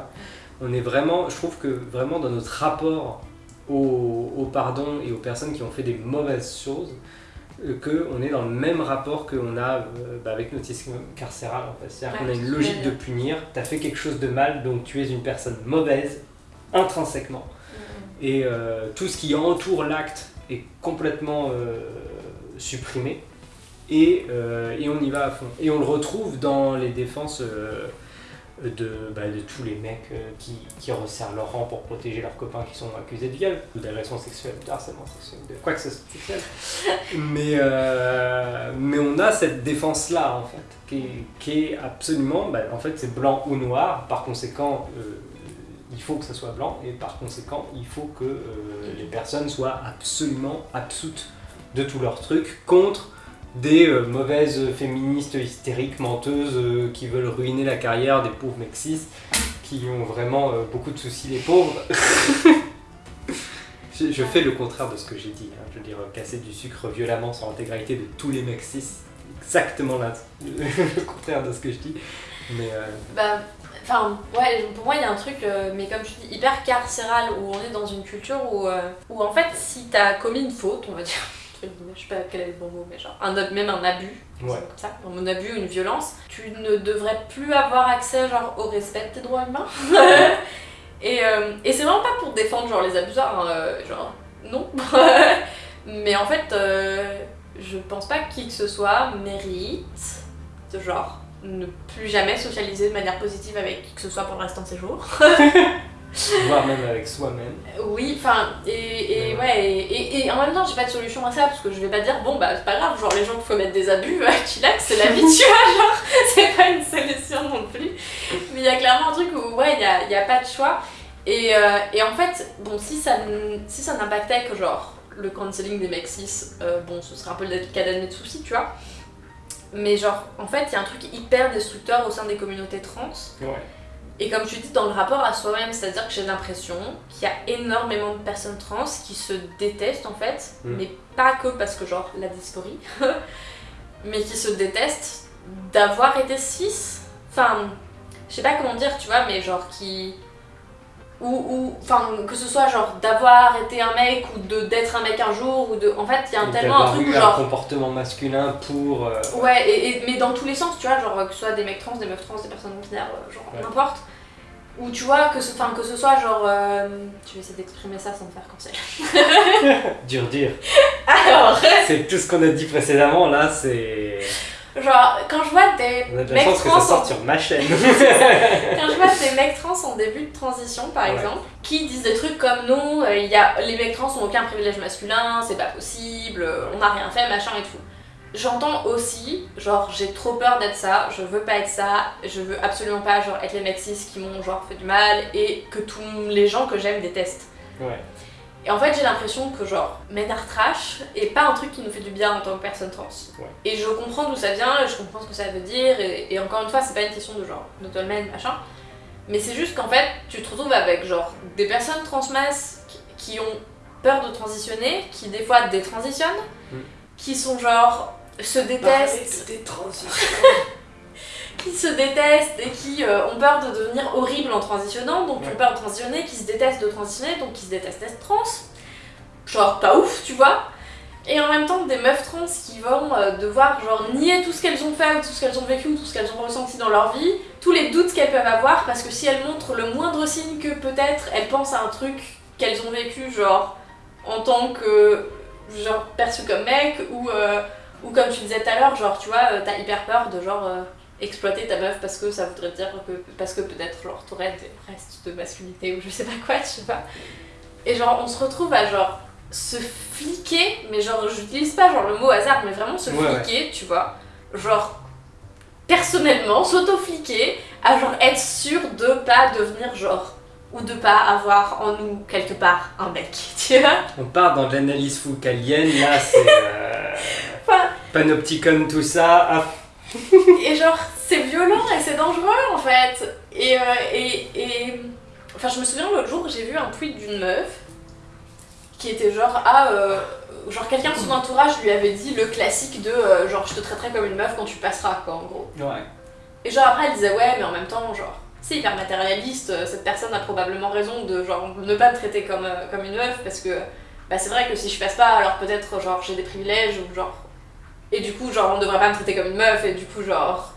On est vraiment. Je trouve que vraiment dans notre rapport au, au pardon et aux personnes qui ont fait des mauvaises choses, qu'on est dans le même rapport qu'on a euh, bah, avec notre système carcéral en fait. C'est-à-dire Ouais, qu'on a une logique de punir, tu as fait quelque chose de mal, donc tu es une personne mauvaise, intrinsèquement. Et euh, tout ce qui entoure l'acte est complètement euh, supprimé. Et, euh, et on y va à fond. Et on le retrouve dans les défenses euh, de, bah, de tous les mecs euh, qui, resserrent leur rang pour protéger leurs copains qui sont accusés de viol, ou d'agression sexuelle, de harcèlement sexuel, de quoi que ce soit. Mais, euh, mais on a cette défense-là, en fait, qui est, absolument, bah, en fait, c'est blanc ou noir, par conséquent, euh, il faut que ça soit blanc, et par conséquent, il faut que les personnes soient absolument absoutes de tous leurs trucs contre des euh, mauvaises féministes hystériques, menteuses, euh, qui veulent ruiner la carrière des pauvres mecs cis, qui ont vraiment euh, beaucoup de soucis, les pauvres. Je fais le contraire de ce que j'ai dit. hein. Je veux dire, casser du sucre violemment sur l'intégralité de tous les mecs cis. Exactement là, le contraire de ce que je dis. Mais Bah, enfin, ouais, pour moi, il y a un truc, euh, mais comme je dis, hyper carcéral, où on est dans une culture où, euh, où en fait, si t'as commis une faute, on va dire, entre guillemets, je sais pas quel est le bon mot, mais genre, un, même un abus, Ouais. comme ça, un abus ou une violence, tu ne devrais plus avoir accès, genre, au respect de tes droits humains. et euh, et c'est vraiment pas pour défendre, genre, les abuseurs, hein, euh, genre, non. mais en fait, euh, je pense pas que qui que ce soit mérite de genre ne plus jamais socialiser de manière positive avec qui que ce soit pour le restant de ses jours. voire même avec soi-même. Oui, enfin, et, et Ouais. et, et- en même temps, j'ai pas de solution à ça parce que je vais pas dire, bon bah c'est pas grave, genre les gens qu'il faut mettre des abus, chillax, c'est la vie, tu vois, genre, c'est pas une solution non plus. Mais il y a clairement un truc où, ouais, il y a, y a pas de choix. Et, euh, et en fait, bon, si ça, si ça n'impactait que genre le cancelling des mecs cis, euh, bon, ce serait un peu le cas d'année de soucis, tu vois. Mais genre, en fait, il y a un truc hyper destructeur au sein des communautés trans. Ouais. Et comme tu dis, dans le rapport à soi-même, c'est-à-dire que j'ai l'impression qu'il y a énormément de personnes trans qui se détestent en fait, Mm. mais pas que parce que genre la dysphorie, mais qui se détestent d'avoir été cis. Enfin, je sais pas comment dire, tu vois, mais genre qui. Ou, ou enfin, que ce soit genre d'avoir été un mec ou de d'être un mec un jour, ou de. En fait, il y a un- tellement un truc où un genre. comportement masculin pour. euh, Ouais, et, et- mais dans tous les sens, tu vois, genre que ce soit des mecs trans, des meufs trans, des personnes non binaires, euh, genre Ouais. n'importe. Ou tu vois, que ce, enfin, que ce soit genre. euh, je vais essayer d'exprimer ça sans me faire cancel. dur, dur. Alors, C'est tout ce qu'on a dit précédemment, là, c'est. genre, quand je vois des On a de la mecs chance que trans. ça sorte sur ma chaîne. Quand je vois des mecs trans en début de transition, par Ouais. exemple, qui disent des trucs comme non, euh, y a, les mecs trans ont aucun privilège masculin, c'est pas possible, euh, on n'a rien fait, machin et tout. J'entends aussi, genre, j'ai trop peur d'être ça, je veux pas être ça, je veux absolument pas, genre, être les mecs cis qui m'ont, genre, fait du mal et que tous les gens que j'aime détestent. Ouais. Et en fait, j'ai l'impression que, genre, Ménard Trash est pas un truc qui nous fait du bien en tant que personne trans. Ouais. Et je comprends d'où ça vient, je comprends ce que ça veut dire, et, et encore une fois, c'est pas une question de genre, de dolmen, machin. Mais c'est juste qu'en fait, tu te retrouves avec, genre, des personnes transmasses qui, ont peur de transitionner, qui des fois détransitionnent, Mm. qui sont genre, se détestent, des transitions. qui se détestent et qui euh, ont peur de devenir horribles en transitionnant, donc qui Ouais. ont peur de transitionner, qui se détestent de transitionner, donc qui se détestent d'être trans. Genre pas ouf, tu vois. Et en même temps, des meufs trans qui vont euh, devoir genre nier tout ce qu'elles ont fait, ou tout ce qu'elles ont vécu, ou tout ce qu'elles ont ressenti dans leur vie, tous les doutes qu'elles peuvent avoir, parce que si elles montrent le moindre signe que peut-être elles pensent à un truc qu'elles ont vécu, genre en tant que genre perçu comme mec, ou, euh, ou comme tu disais tout à l'heure, genre tu vois, euh, t'as hyper peur de genre exploiter ta meuf parce que ça voudrait dire que parce que peut-être genre t'aurais des restes de masculinité ou je sais pas quoi, je sais pas. Et genre on se retrouve à genre se fliquer, mais genre j'utilise pas genre le mot hasard, mais vraiment se Ouais, ouais. fliquer, tu vois. Genre personnellement s'auto-fliquer à genre être sûr de pas devenir genre ou de pas avoir en nous quelque part un mec, tu vois. On part dans de l'analyse foucalienne, là, c'est. Euh... Enfin, Panopticon, tout ça. Ah, Et genre, c'est violent et c'est dangereux en fait. Et, euh, et, et. Enfin, je me souviens l'autre jour, j'ai vu un tweet d'une meuf qui était genre, ah, euh, genre quelqu'un de son entourage lui avait dit le classique de euh, genre, je te traiterai comme une meuf quand tu passeras, quoi, en gros. ouais. Et genre, après, elle disait, ouais, mais en même temps, genre, c'est hyper matérialiste, euh, cette personne a probablement raison de genre ne pas me traiter comme, comme une meuf parce que bah, c'est vrai que si je passe pas, alors peut-être genre j'ai des privilèges ou genre. Et du coup, genre, on devrait pas me traiter comme une meuf et du coup, genre,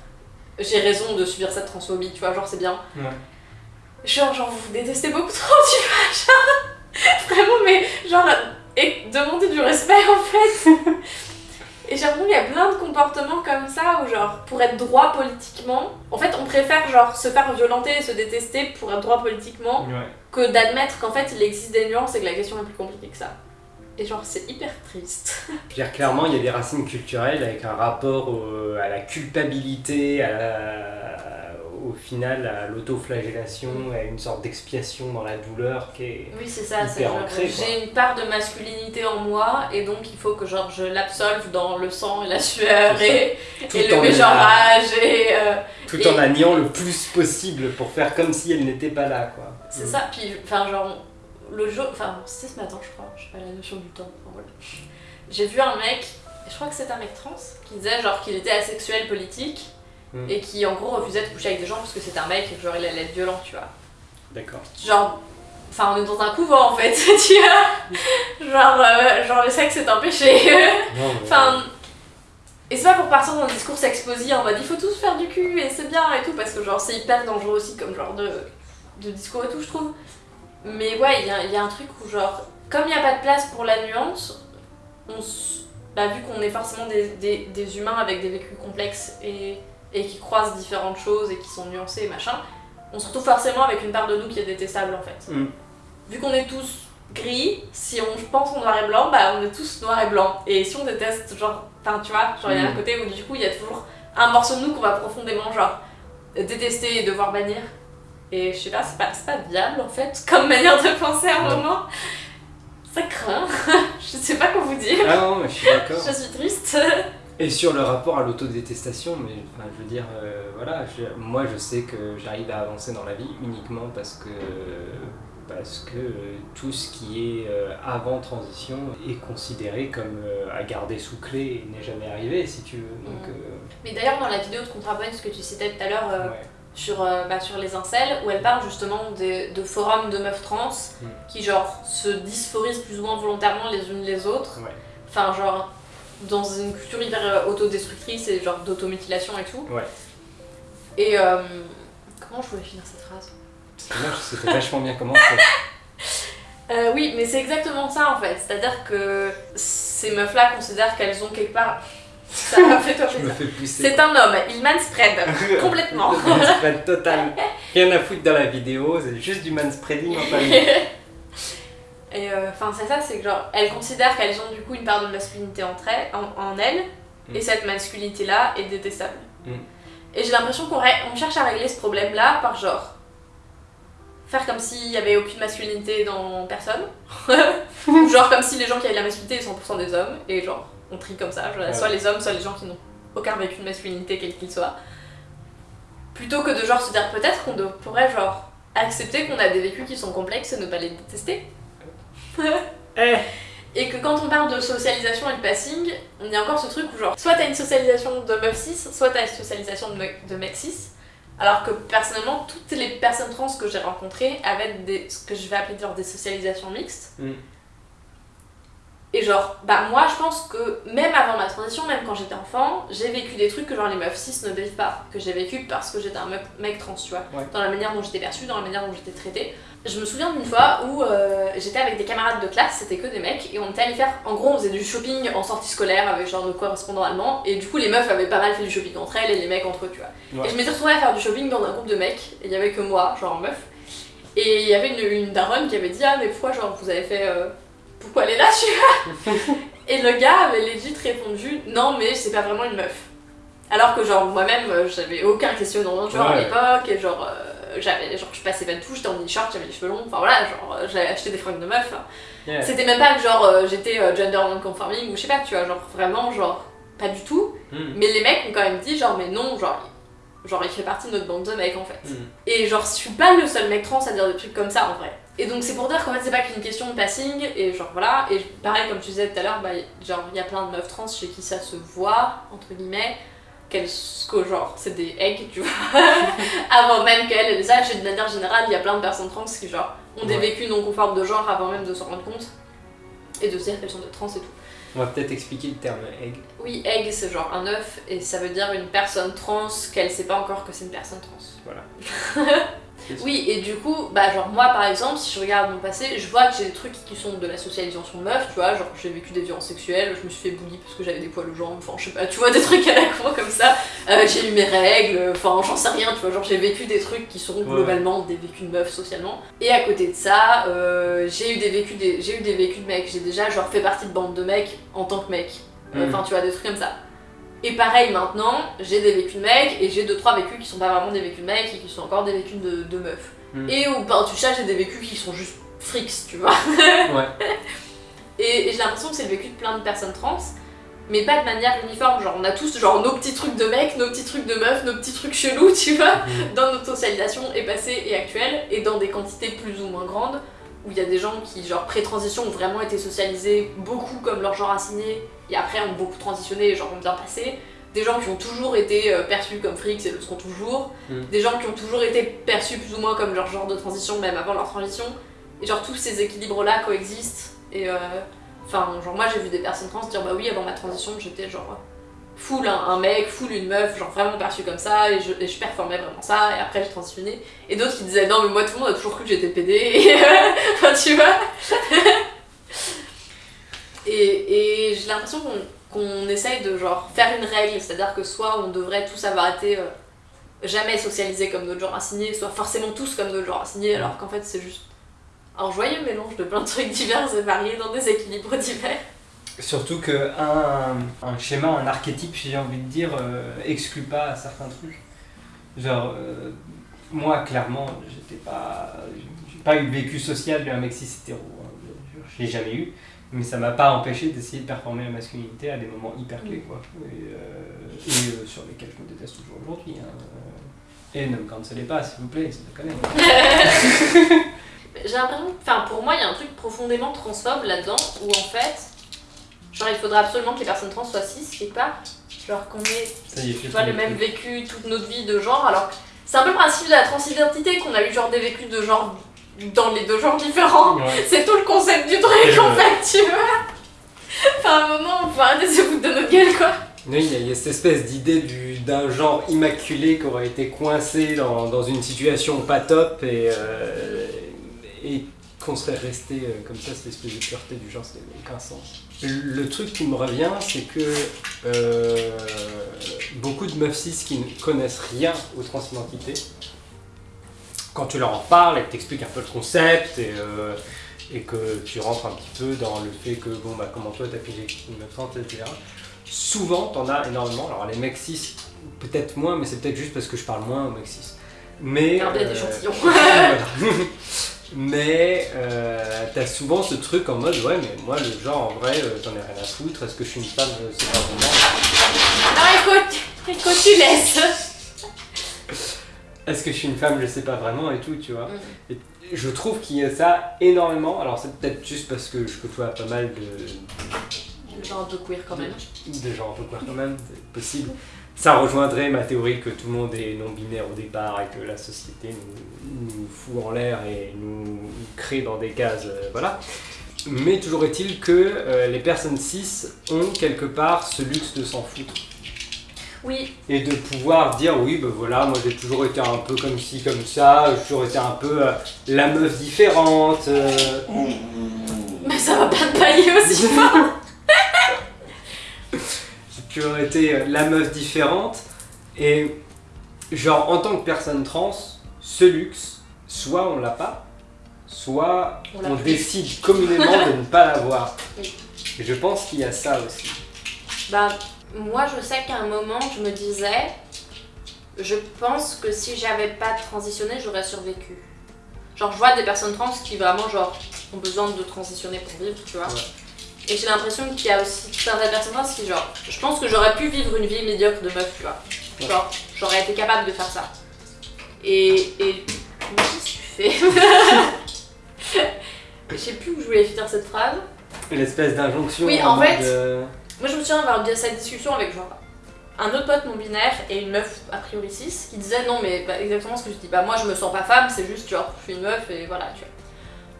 j'ai raison de subir cette transphobie, tu vois, genre, c'est bien. Ouais. Genre, genre, vous vous détestez beaucoup trop, tu vois, genre, vraiment, mais genre, et demander du respect en fait. Et j'ai l'impression qu'il y a plein de comportements comme ça où, genre, pour être droit politiquement, en fait, on préfère, genre, se faire violenter et se détester pour être droit politiquement Ouais. que d'admettre qu'en fait, il existe des nuances et que la question est plus compliquée que ça. Et genre, c'est hyper triste. Je veux dire, clairement, il y a des racines culturelles avec un rapport au- à la culpabilité, à la- au final à l'autoflagellation, à une sorte d'expiation dans la douleur qui est. Oui, c'est ça, c'est j'ai une part de masculinité en moi et donc il faut que genre je l'absolve dans le sang et la sueur et, le en mégenrage et euh, Tout Et- en la niant le plus possible pour faire comme si elle n'était pas là, quoi. c'est ça. Puis enfin genre le jour, enfin c'était ce matin je crois, je sais pas la notion du temps, enfin, voilà. J'ai vu un mec, je crois que c'est un mec trans, qui disait genre qu'il était asexuel politique Mm. et qui en gros refusait de coucher avec des gens parce que c'était un mec et que genre il allait être violent, tu vois. D'accord. Genre, enfin on est dans un couvent en fait, tu vois. Genre, euh, genre le sexe c'est un péché. Enfin, et c'est pas pour partir dans un discours sexposé en mode il faut tous faire du cul et c'est bien et tout, parce que genre c'est hyper dangereux aussi comme genre de, de discours et tout, je trouve. Mais ouais, il y a, il y a un truc où genre, comme il n'y a pas de place pour la nuance, on s- bah, vu qu'on est forcément des, des, des humains avec des vécus complexes et, et qui croisent différentes choses et qui sont nuancés et machin, on se retrouve forcément avec une part de nous qui est détestable en fait. Mm. Vu qu'on est tous gris, si on pense en noir et blanc, bah on est tous noir et blanc. Et si on déteste, genre, enfin tu vois, genre il y a un Mm. côté où du coup il y a toujours un morceau de nous qu'on va profondément genre détester et devoir bannir. Et je sais pas, c'est pas, pas viable en fait, comme manière de penser à un moment. Ça craint, je sais pas quoi vous dire. Ah non, mais je suis d'accord. Je suis triste. Et sur le rapport à l'autodétestation, mais enfin, je veux dire, euh, voilà, je- moi je sais que j'arrive à avancer dans la vie uniquement parce que, parce que euh, tout ce qui est euh, avant transition est considéré comme euh, à garder sous clé et n'est jamais arrivé, si tu veux. Donc, Mm. Mais d'ailleurs, dans la vidéo de ContraPoint, ce que tu citais tout à l'heure, ouais. sur, bah, sur les incels, où elle parle justement de forums de meufs trans Mm. qui, genre, se dysphorisent plus ou moins volontairement les unes les autres. Ouais. Enfin, genre, dans une culture hyper euh, autodestructrice et genre d'automutilation et tout. Ouais. Et euh, comment je voulais finir cette phrase? C'était vachement bien commencé. Euh, Oui, mais c'est exactement ça en fait. C'est-à-dire que ces meufs-là considèrent qu'elles ont quelque part. Ça m'a fait toi. C'est un homme, il manspread complètement. Le manspread total. Rien à foutre dans la vidéo, c'est juste du manspreading en famille. Et euh, enfin, c'est ça, c'est que genre, elles considèrent qu'elles ont du coup une part de masculinité entre elles, en, en elles, Mm. et cette masculinité-là est détestable. Mm. Et j'ai l'impression qu'on ré- on cherche à régler ce problème-là par genre. Faire comme s'il y avait aucune masculinité dans personne. Ou genre comme si les gens qui avaient de la masculinité étaient 100% des hommes, et genre, on trie comme ça, genre, Ouais. soit les hommes, soit les gens qui n'ont aucun vécu de masculinité, quel qu'il soit. Plutôt que de genre se dire peut-être qu'on pourrait genre accepter qu'on a des vécus qui sont complexes et ne pas les détester. Eh Et que quand on parle de socialisation et de passing, on y a encore ce truc où genre, soit t'as une socialisation de meuf 6, soit t'as une socialisation de, me- de mec 6. Alors que personnellement, toutes les personnes trans que j'ai rencontrées avaient des, ce que je vais appeler genre des socialisations mixtes. Mm. Et genre, bah moi je pense que même avant ma transition, même quand j'étais enfant, j'ai vécu des trucs que genre les meufs 6 ne vivent pas. Que j'ai vécu parce que j'étais un meuf- mec trans, tu vois. Ouais. Dans la manière dont j'étais perçue, dans la manière dont j'étais traitée. Je me souviens d'une fois où euh, j'étais avec des camarades de classe, c'était que des mecs, et on était allés faire. En gros, on faisait du shopping en sortie scolaire avec genre de correspondants allemands, et du coup, les meufs avaient pas mal fait du shopping entre elles et les mecs entre eux, tu vois. Ouais. Et je m'étais retrouvée à faire du shopping dans un groupe de mecs, et il y avait que moi, genre meuf. Et il y avait une, une daronne qui avait dit Ah, mais pourquoi, genre, vous avez fait. euh, pourquoi elle est là, tu vois? Et le gars avait legit répondu Non, mais c'est pas vraiment une meuf. Alors que, genre, moi-même, euh, j'avais aucun questionnement genre à l'époque, et genre, euh, j'avais, genre, je passais pas de tout, j'étais en mini-short, j'avais les cheveux longs, enfin voilà, genre, euh, j'avais acheté des fringues de meuf. Yeah. C'était même pas que, genre, euh, j'étais euh, gender non-conforming ou je sais pas, tu vois, genre, vraiment, genre, pas du tout. Mm. Mais les mecs ont quand même dit, genre, mais non, genre, genre, il fait partie de notre bande de mecs en fait. Mm. Et genre, je suis pas le seul mec trans à dire des trucs comme ça en vrai. Et donc, c'est pour dire qu'en fait, c'est pas qu'une question de passing, et genre voilà. Et pareil, comme tu disais tout à l'heure, bah, genre, il y a plein de meufs trans chez qui ça se voit, entre guillemets, qu'elles, que genre, c'est des eggs, tu vois. avant même qu'elles les sachent, et de manière générale, il y a plein de personnes trans qui, genre, ont des Ouais. vécus non conformes de genre avant même de s'en rendre compte, et de se dire qu'elles sont des trans et tout. On va peut-être expliquer le terme egg. Oui, egg, c'est genre un œuf, et ça veut dire une personne trans qu'elle sait pas encore que c'est une personne trans. Voilà. Oui, et du coup, bah genre moi par exemple, si je regarde mon passé, je vois que j'ai des trucs qui sont de la socialisation meuf, tu vois, genre j'ai vécu des violences sexuelles, je me suis fait bully parce que j'avais des poils aux jambes, enfin je sais pas, tu vois, des trucs à la con comme ça, Euh, j'ai eu mes règles, enfin j'en sais rien, tu vois, genre j'ai vécu des trucs qui sont globalement des vécus de meuf socialement. Et à côté de ça, euh, j'ai eu des vécus des, j'ai eu des vécus de mecs, j'ai déjà genre fait partie de bande de mecs en tant que mec, Euh, Mm. enfin tu vois, des trucs comme ça. Et pareil maintenant, j'ai des vécus de mecs et j'ai deux trois vécus qui sont pas vraiment des vécus de mecs et qui sont encore des vécus de, de meufs. Mm. Et au du chat, j'ai des vécus qui sont juste freaks, tu vois. Ouais. Et, et j'ai l'impression que c'est le vécu de plein de personnes trans, mais pas de manière uniforme. Genre, on a tous genre nos petits trucs de mecs, nos petits trucs de meufs, nos petits trucs chelous, tu vois, Mm. dans notre socialisation et passée et actuelle, et dans des quantités plus ou moins grandes, où il y a des gens qui, genre, pré-transition, ont vraiment été socialisés beaucoup comme leur genre assigné, et après ont beaucoup transitionné et genre ont bien passé. Des gens qui ont toujours été euh, perçus comme frics et le seront toujours. Mm. Des gens qui ont toujours été perçus plus ou moins comme leur genre de transition, même avant leur transition. Et genre, tous ces équilibres-là coexistent. Et euh, enfin, genre, moi j'ai vu des personnes trans dire bah oui, avant ma transition, j'étais genre full un, un mec, full une meuf, genre vraiment perçu comme ça, et je, et je performais vraiment ça, et après j'ai transitionné. Et d'autres qui disaient non, mais moi tout le monde a toujours cru que j'étais PD, et euh, enfin tu vois. Et et j'ai l'impression qu'on qu'on essaye de genre faire une règle, c'est-à-dire que soit on devrait tous avoir été euh, jamais socialisés comme notre genre assigné, soit forcément tous comme notre genre assigné, alors qu'en fait c'est juste un joyeux mélange de plein de trucs divers et variés dans des équilibres divers. Surtout que un, schéma, un archétype, j'ai envie de dire, euh, exclut pas certains trucs. Genre, euh, moi, clairement, j'étais pas. J'ai pas eu de vécu social d'un mec cis hétéro. hein. Je l'ai jamais eu. Mais ça m'a pas empêché d'essayer de performer la masculinité à des moments hyper clés, quoi. Et, euh, et, euh, sur lesquels je me déteste toujours aujourd'hui. hein. Et ne me cancelez pas, s'il vous plaît, c'est déconne. J'ai l'impression, enfin pour moi il y a un truc profondément transphobe là-dedans où en fait, genre il faudra absolument que les personnes trans soient cis quelque part, genre qu'on ait est, tu vois, le même vécu toute notre vie de genre alors c'est un peu le principe de la transidentité qu'on a eu genre des vécus de genre dans les deux genres différents. Ouais. C'est tout le concept du truc en fait, tu vois. Enfin à un moment on peut arrêter de se foutre de notre gueule quoi. Oui, il y, a- il y a cette espèce d'idée du- d'un genre immaculé qui aurait été coincé dans, dans une situation pas top et, euh, et qu'on serait resté euh, comme ça, cette espèce de pureté du genre, ça n'a aucun sens. Le truc qui me revient, c'est que euh, beaucoup de meufs cis qui ne connaissent rien aux transidentités, quand tu leur en parles et que t'expliques un peu le concept et, euh, et que tu rentres un petit peu dans le fait que, bon, bah, comment toi t'as pigé une trans, etc souvent, t'en as énormément. Alors les mecs cis, peut-être moins, mais c'est peut-être juste parce que je parle moins aux mecs cis. Mais, Un bien euh, mais euh, t'as souvent ce truc en mode ouais mais moi le genre en vrai j'en ai rien à foutre, est-ce que je suis une femme, sais pas vraiment. Non écoute, écoute tu laisses. Est-ce que je suis une femme, je sais pas vraiment et tout, tu vois. Et je trouve qu'il y a ça énormément. Alors c'est peut-être juste parce que je côtoie pas mal de, Genre un peu queer quand même. de gens un peu queer quand même, c'est possible. Ça rejoindrait ma théorie que tout le monde est non-binaire au départ et que la société nous, nous fout en l'air et nous crée dans des cases, euh, voilà. Mais toujours est-il que euh, les personnes cis ont quelque part ce luxe de s'en foutre Oui, et de pouvoir dire oui ben voilà moi j'ai toujours été un peu comme ci comme ça j'ai toujours été un peu euh, la meuf différente euh, mais ça va pas te pailler aussi fort. j'ai toujours été euh, la meuf différente. Et genre en tant que personne trans ce luxe soit on l'a pas soit On décide communément de ne pas l'avoir. Oui. et je pense qu'il y a ça aussi. Bah, moi je sais qu'à un moment je me disais, je pense que si j'avais pas transitionné, j'aurais survécu. Genre, je vois des personnes trans qui vraiment, genre, ont besoin de transitionner pour vivre, tu vois. Ouais. Et j'ai l'impression qu'il y a aussi de personnes trans qui, genre, je pense que j'aurais pu vivre une vie médiocre de meuf, tu vois. Ouais. Genre, j'aurais été capable de faire ça. Et. et. Qu'est-ce que tu fais? Je sais plus où je voulais finir cette phrase. l'espèce d'injonction Oui, en fait, euh, Moi, je me souviens avoir eu cette discussion avec genre un autre pote non binaire et une meuf a priori cis qui disait non, mais bah, exactement ce que je dis. Bah, moi, je me sens pas femme, c'est juste genre, je suis une meuf et voilà, tu vois.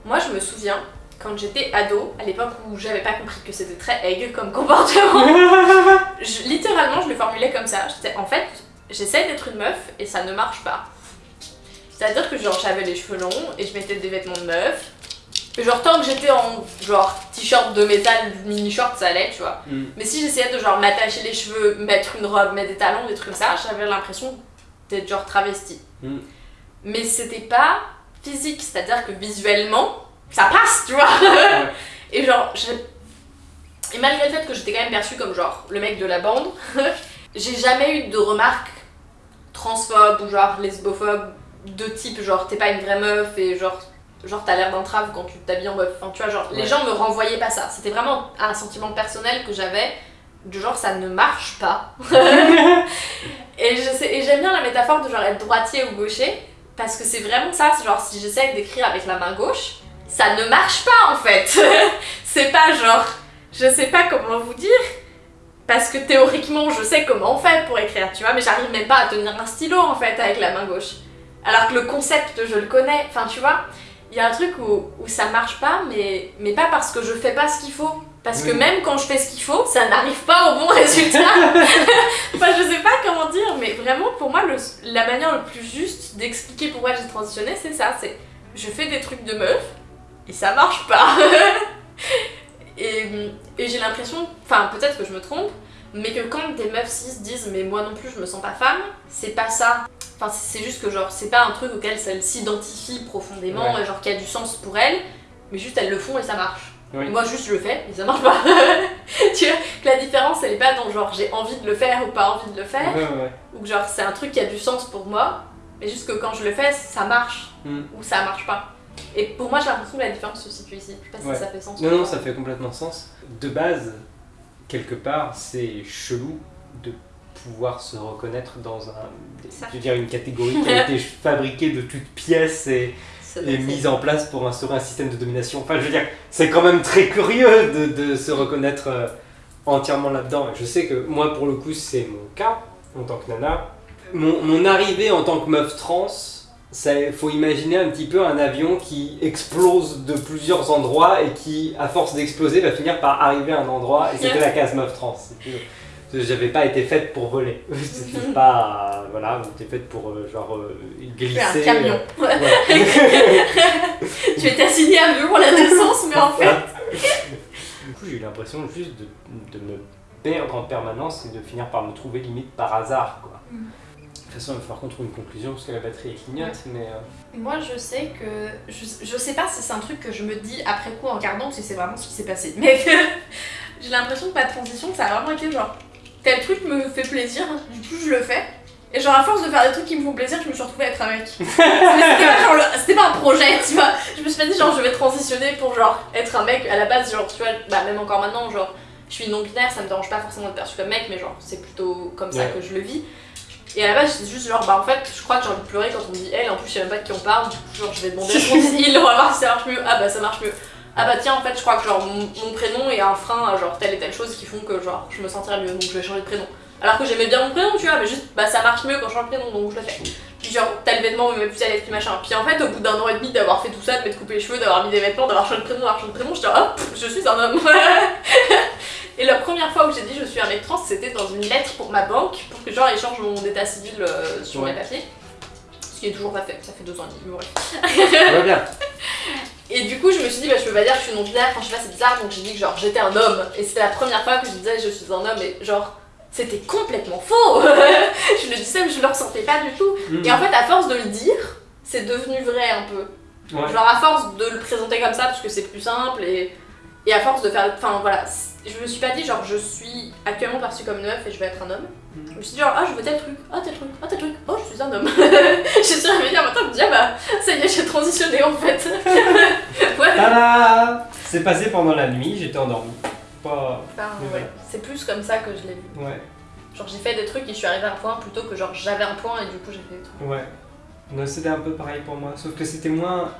Moi, je me souviens quand j'étais ado, à l'époque où j'avais pas compris que c'était très aigle comme comportement, je- littéralement, je le formulais comme ça. J'étais en fait, j'essaie d'être une meuf et ça ne marche pas. C'est-à-dire que genre, j'avais les cheveux longs et je mettais des vêtements de meuf. Et genre, tant que j'étais en genre t-shirt de métal, mini-short, ça allait, tu vois. hmm. Mais si j'essayais de genre m'attacher les cheveux, mettre une robe, mettre des talons, des trucs comme ça, j'avais l'impression d'être genre travestie. Mm. Mais c'était pas physique, c'est-à-dire que visuellement, ça passe, tu vois. Et genre, et malgré le fait que j'étais quand même perçue comme genre le mec de la bande, j'ai jamais eu de remarques transphobes ou genre lesbophobes de type genre t'es pas une vraie meuf et genre genre t'as l'air d'un trave quand tu t'habilles en meuf. Enfin tu vois genre les gens me renvoyaient pas ça. C'était vraiment un sentiment personnel que j'avais de genre ça ne marche pas. et j'aime bien la métaphore de genre être droitier ou gaucher parce que c'est vraiment ça. Genre si j'essaie d'écrire avec la main gauche, ça ne marche pas en fait. c'est pas genre, je sais pas comment vous dire, parce que théoriquement je sais comment on fait pour écrire, tu vois, mais j'arrive même pas à tenir un stylo en fait avec la main gauche. Alors que le concept je le connais, enfin tu vois, il y a un truc où, où ça marche pas, mais, mais pas parce que je fais pas ce qu'il faut. Parce que même quand je fais ce qu'il faut, ça n'arrive pas au bon résultat. enfin, je sais pas comment dire, mais vraiment, pour moi, le- la manière le plus juste d'expliquer pourquoi j'ai transitionné, c'est ça. C'est je fais des trucs de meuf et ça marche pas. et et j'ai l'impression, enfin, peut-être que je me trompe, mais que quand des meufs cis disent mais moi non plus je me sens pas femme, c'est pas ça. Enfin, c'est juste que genre, c'est pas un truc auquel elles s'identifient profondément, Ouais. et genre qui a du sens pour elles, mais juste elles le font et ça marche. Oui. Moi juste je le fais et ça marche pas. tu vois que la différence elle est pas dans genre j'ai envie de le faire ou pas envie de le faire, Ouais, ouais. ou que genre c'est un truc qui a du sens pour moi, mais juste que quand je le fais ça marche Mm. ou ça marche pas. Et pour moi j'ai l'impression que la différence se situe ici. Je sais pas si ça fait sens. Non, non, ça fait complètement sens. De base, quelque part, c'est chelou de pouvoir se reconnaître dans un, je veux dire, une catégorie qui a été fabriquée de toutes pièces et, mise en place pour instaurer un système de domination. Enfin, je veux dire, c'est quand même très curieux de, de se reconnaître euh, entièrement là-dedans. Je sais que moi, pour le coup, c'est mon cas en tant que nana. Mon, mon arrivée en tant que meuf trans, il faut imaginer un petit peu un avion qui explose de plusieurs endroits et qui, à force d'exploser, va finir par arriver à un endroit. Et c'était la case meuf trans. J'avais pas été faite pour voler. C'était pas. Voilà, j'étais faite pour euh, genre euh, glisser. Es un camion. Voilà. tu étais assigné à mieux pour la naissance, mais en fait. Du coup, j'ai eu l'impression juste de, de me perdre en permanence et de finir par me trouver limite par hasard. Quoi. Mm. De toute façon, il va falloir qu'on trouve une conclusion parce que la batterie clignote. Mais euh, Moi, je sais que. Je, je sais pas si c'est un truc que je me dis après coup en regardant ou si c'est vraiment ce qui s'est passé. Mais j'ai l'impression que ma transition, ça a vraiment été genre. Tel truc me fait plaisir, du coup je le fais. Et genre, à force de faire des trucs qui me font plaisir, je me suis retrouvée à être un mec. Mais c'était pas, un projet, tu vois. Je me suis pas dit, genre, je vais transitionner pour genre être un mec. À la base, genre, tu vois, bah, même encore maintenant, genre, je suis non-binaire, ça me dérange pas forcément d'être perçu comme mec, mais genre, c'est plutôt comme ça Ouais. que je le vis. Et à la base, c'est juste genre, bah en fait, je crois que j'ai envie de pleurer quand on me dit elle, en plus, je sais même pas de qui on parle, du coup, genre, je vais demander ce qu'on dit, il, on va voir si ça marche mieux. Ah bah, ça marche mieux. Ah bah, tiens, en fait, je crois que genre, mon, mon prénom est un frein à genre telle et telle chose qui font que genre, je me sentirais mieux, donc je vais changer de prénom. Alors que j'aimais bien mon prénom, tu vois, mais juste, bah, ça marche mieux quand je change de prénom, donc je le fais. Puis genre, tel vêtement me met plus à l'aise, puis machin. Puis en fait, au bout d'un an et demi d'avoir fait tout ça, de m'être coupé les cheveux, d'avoir mis des vêtements, d'avoir changé de prénom, d'avoir changé de prénom, j'étais hop, je suis un homme. première fois où j'ai dit je suis un mec trans, c'était dans une lettre pour ma banque, pour que genre ils changent mon état civil euh, sur Ouais. mes papiers. Ce qui est toujours pas fait, ça fait deux ans et demi, bien. Et du coup, je me suis dit, bah, je peux pas dire que je suis non-binaire, enfin, je sais pas, c'est bizarre, donc j'ai dit que genre j'étais un homme. Et c'était la première fois que je disais je suis un homme, et genre, c'était complètement faux Je le disais, mais je le ressentais pas du tout. Mm. Et en fait, à force de le dire, c'est devenu vrai un peu. Ouais. Genre, à force de le présenter comme ça, parce que c'est plus simple, et, et à force de faire. Enfin, voilà, je me suis pas dit, genre, je suis actuellement perçue comme neuf et je vais être un homme. Mm. Je me suis dit, genre, ah, je veux tel truc, ah, tel truc, ah, tel truc, oh, je suis un homme. je suis réveillée un matin, je me dis, ah bah, ça y est, j'ai transitionné en fait. Tada C'est passé pendant la nuit, j'étais endormi. Pas. Enfin, Mais ouais. C'est plus comme ça que je l'ai vu. Ouais, Genre, j'ai fait des trucs et je suis arrivée à un point plutôt que genre j'avais un point et du coup j'ai fait des trucs. ouais. C'était un peu pareil pour moi, sauf que c'était moins.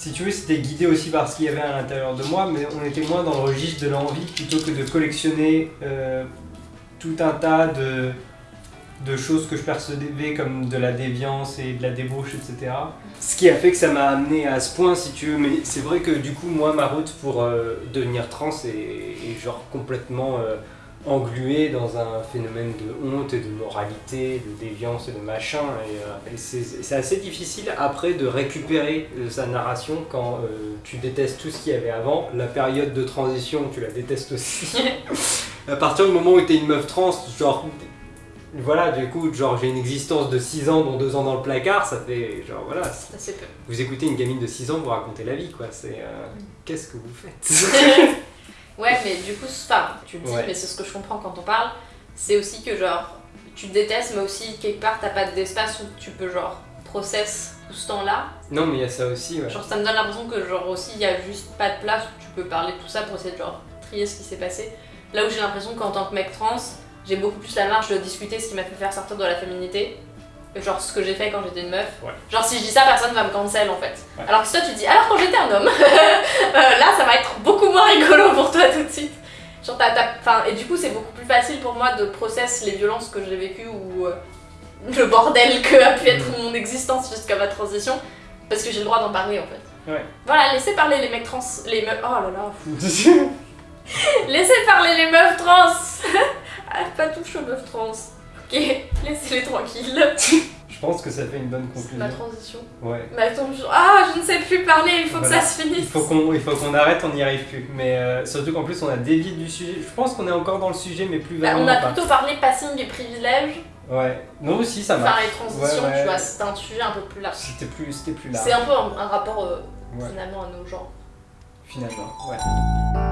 Si tu veux, c'était guidé aussi par ce qu'il y avait à l'intérieur de moi, mais on était moins dans le registre de l'envie plutôt que de collectionner euh, tout un tas de, de choses que je percevais comme de la déviance et de la débauche, etc. Ce qui a fait que ça m'a amené à ce point, si tu veux, mais c'est vrai que du coup, moi, ma route pour euh, devenir trans est, genre complètement euh, engluée dans un phénomène de honte et de moralité, de déviance et de machin, et, euh, et c'est assez difficile après de récupérer euh, sa narration quand euh, tu détestes tout ce qu'il y avait avant, la période de transition, tu la détestes aussi. à partir du moment où tu es une meuf trans, genre voilà, du coup, genre j'ai une existence de 6 ans, dont 2 ans dans le placard, ça fait genre voilà, C'est assez peu. vous écoutez une gamine de 6 ans vous raconter la vie quoi, c'est euh, qu'est-ce que vous faites? ouais, mais du coup, enfin, tu le dis, Ouais. mais c'est ce que je comprends quand on parle. C'est aussi que genre tu te détestes, mais aussi quelque part t'as pas d'espace où tu peux genre process tout ce temps-là. Non mais il y a ça aussi, ouais. Genre ça me donne l'impression que genre aussi il y a juste pas de place où tu peux parler de tout ça pour essayer de genre trier ce qui s'est passé. Là où j'ai l'impression qu'en tant que mec trans, j'ai beaucoup plus la marge de discuter ce qui m'a fait faire sortir de la féminité genre ce que j'ai fait quand j'étais une meuf. Ouais. Genre si je dis ça, personne va me cancel en fait. Ouais. Alors que si toi tu dis alors quand j'étais un homme, euh, là ça va être beaucoup moins rigolo pour toi tout de suite. Genre t'as, t'as- enfin, et du coup c'est beaucoup plus facile pour moi de process les violences que j'ai vécues ou euh, le bordel que a pu être mon existence jusqu'à ma transition parce que j'ai le droit d'en parler en fait. Ouais. Voilà, laissez parler les mecs trans, les meufs. Oh là là. Laissez parler les meufs trans. ah, pas touche aux meufs trans. Ok, laissez-les tranquilles. Je pense que ça fait une bonne conclusion. transition. Ouais. Mais attends, je- ah, je ne sais plus parler, il faut Voilà. que ça se Il finisse. faut qu'on il faut qu'on arrête, on n'y arrive plus. Mais euh, surtout qu'en plus on a dévié du sujet. Je pense qu'on est encore dans le sujet, mais plus Bah, on a pas. plutôt parlé passing et privilège. Ouais. Nous aussi ça marche. Enfin, les transitions, Ouais, ouais. tu vois, c'était un sujet un peu plus large. C'était plus, c'était plus large. C'est un peu un, un rapport euh, Ouais. finalement à nos genres. Finalement. Ouais.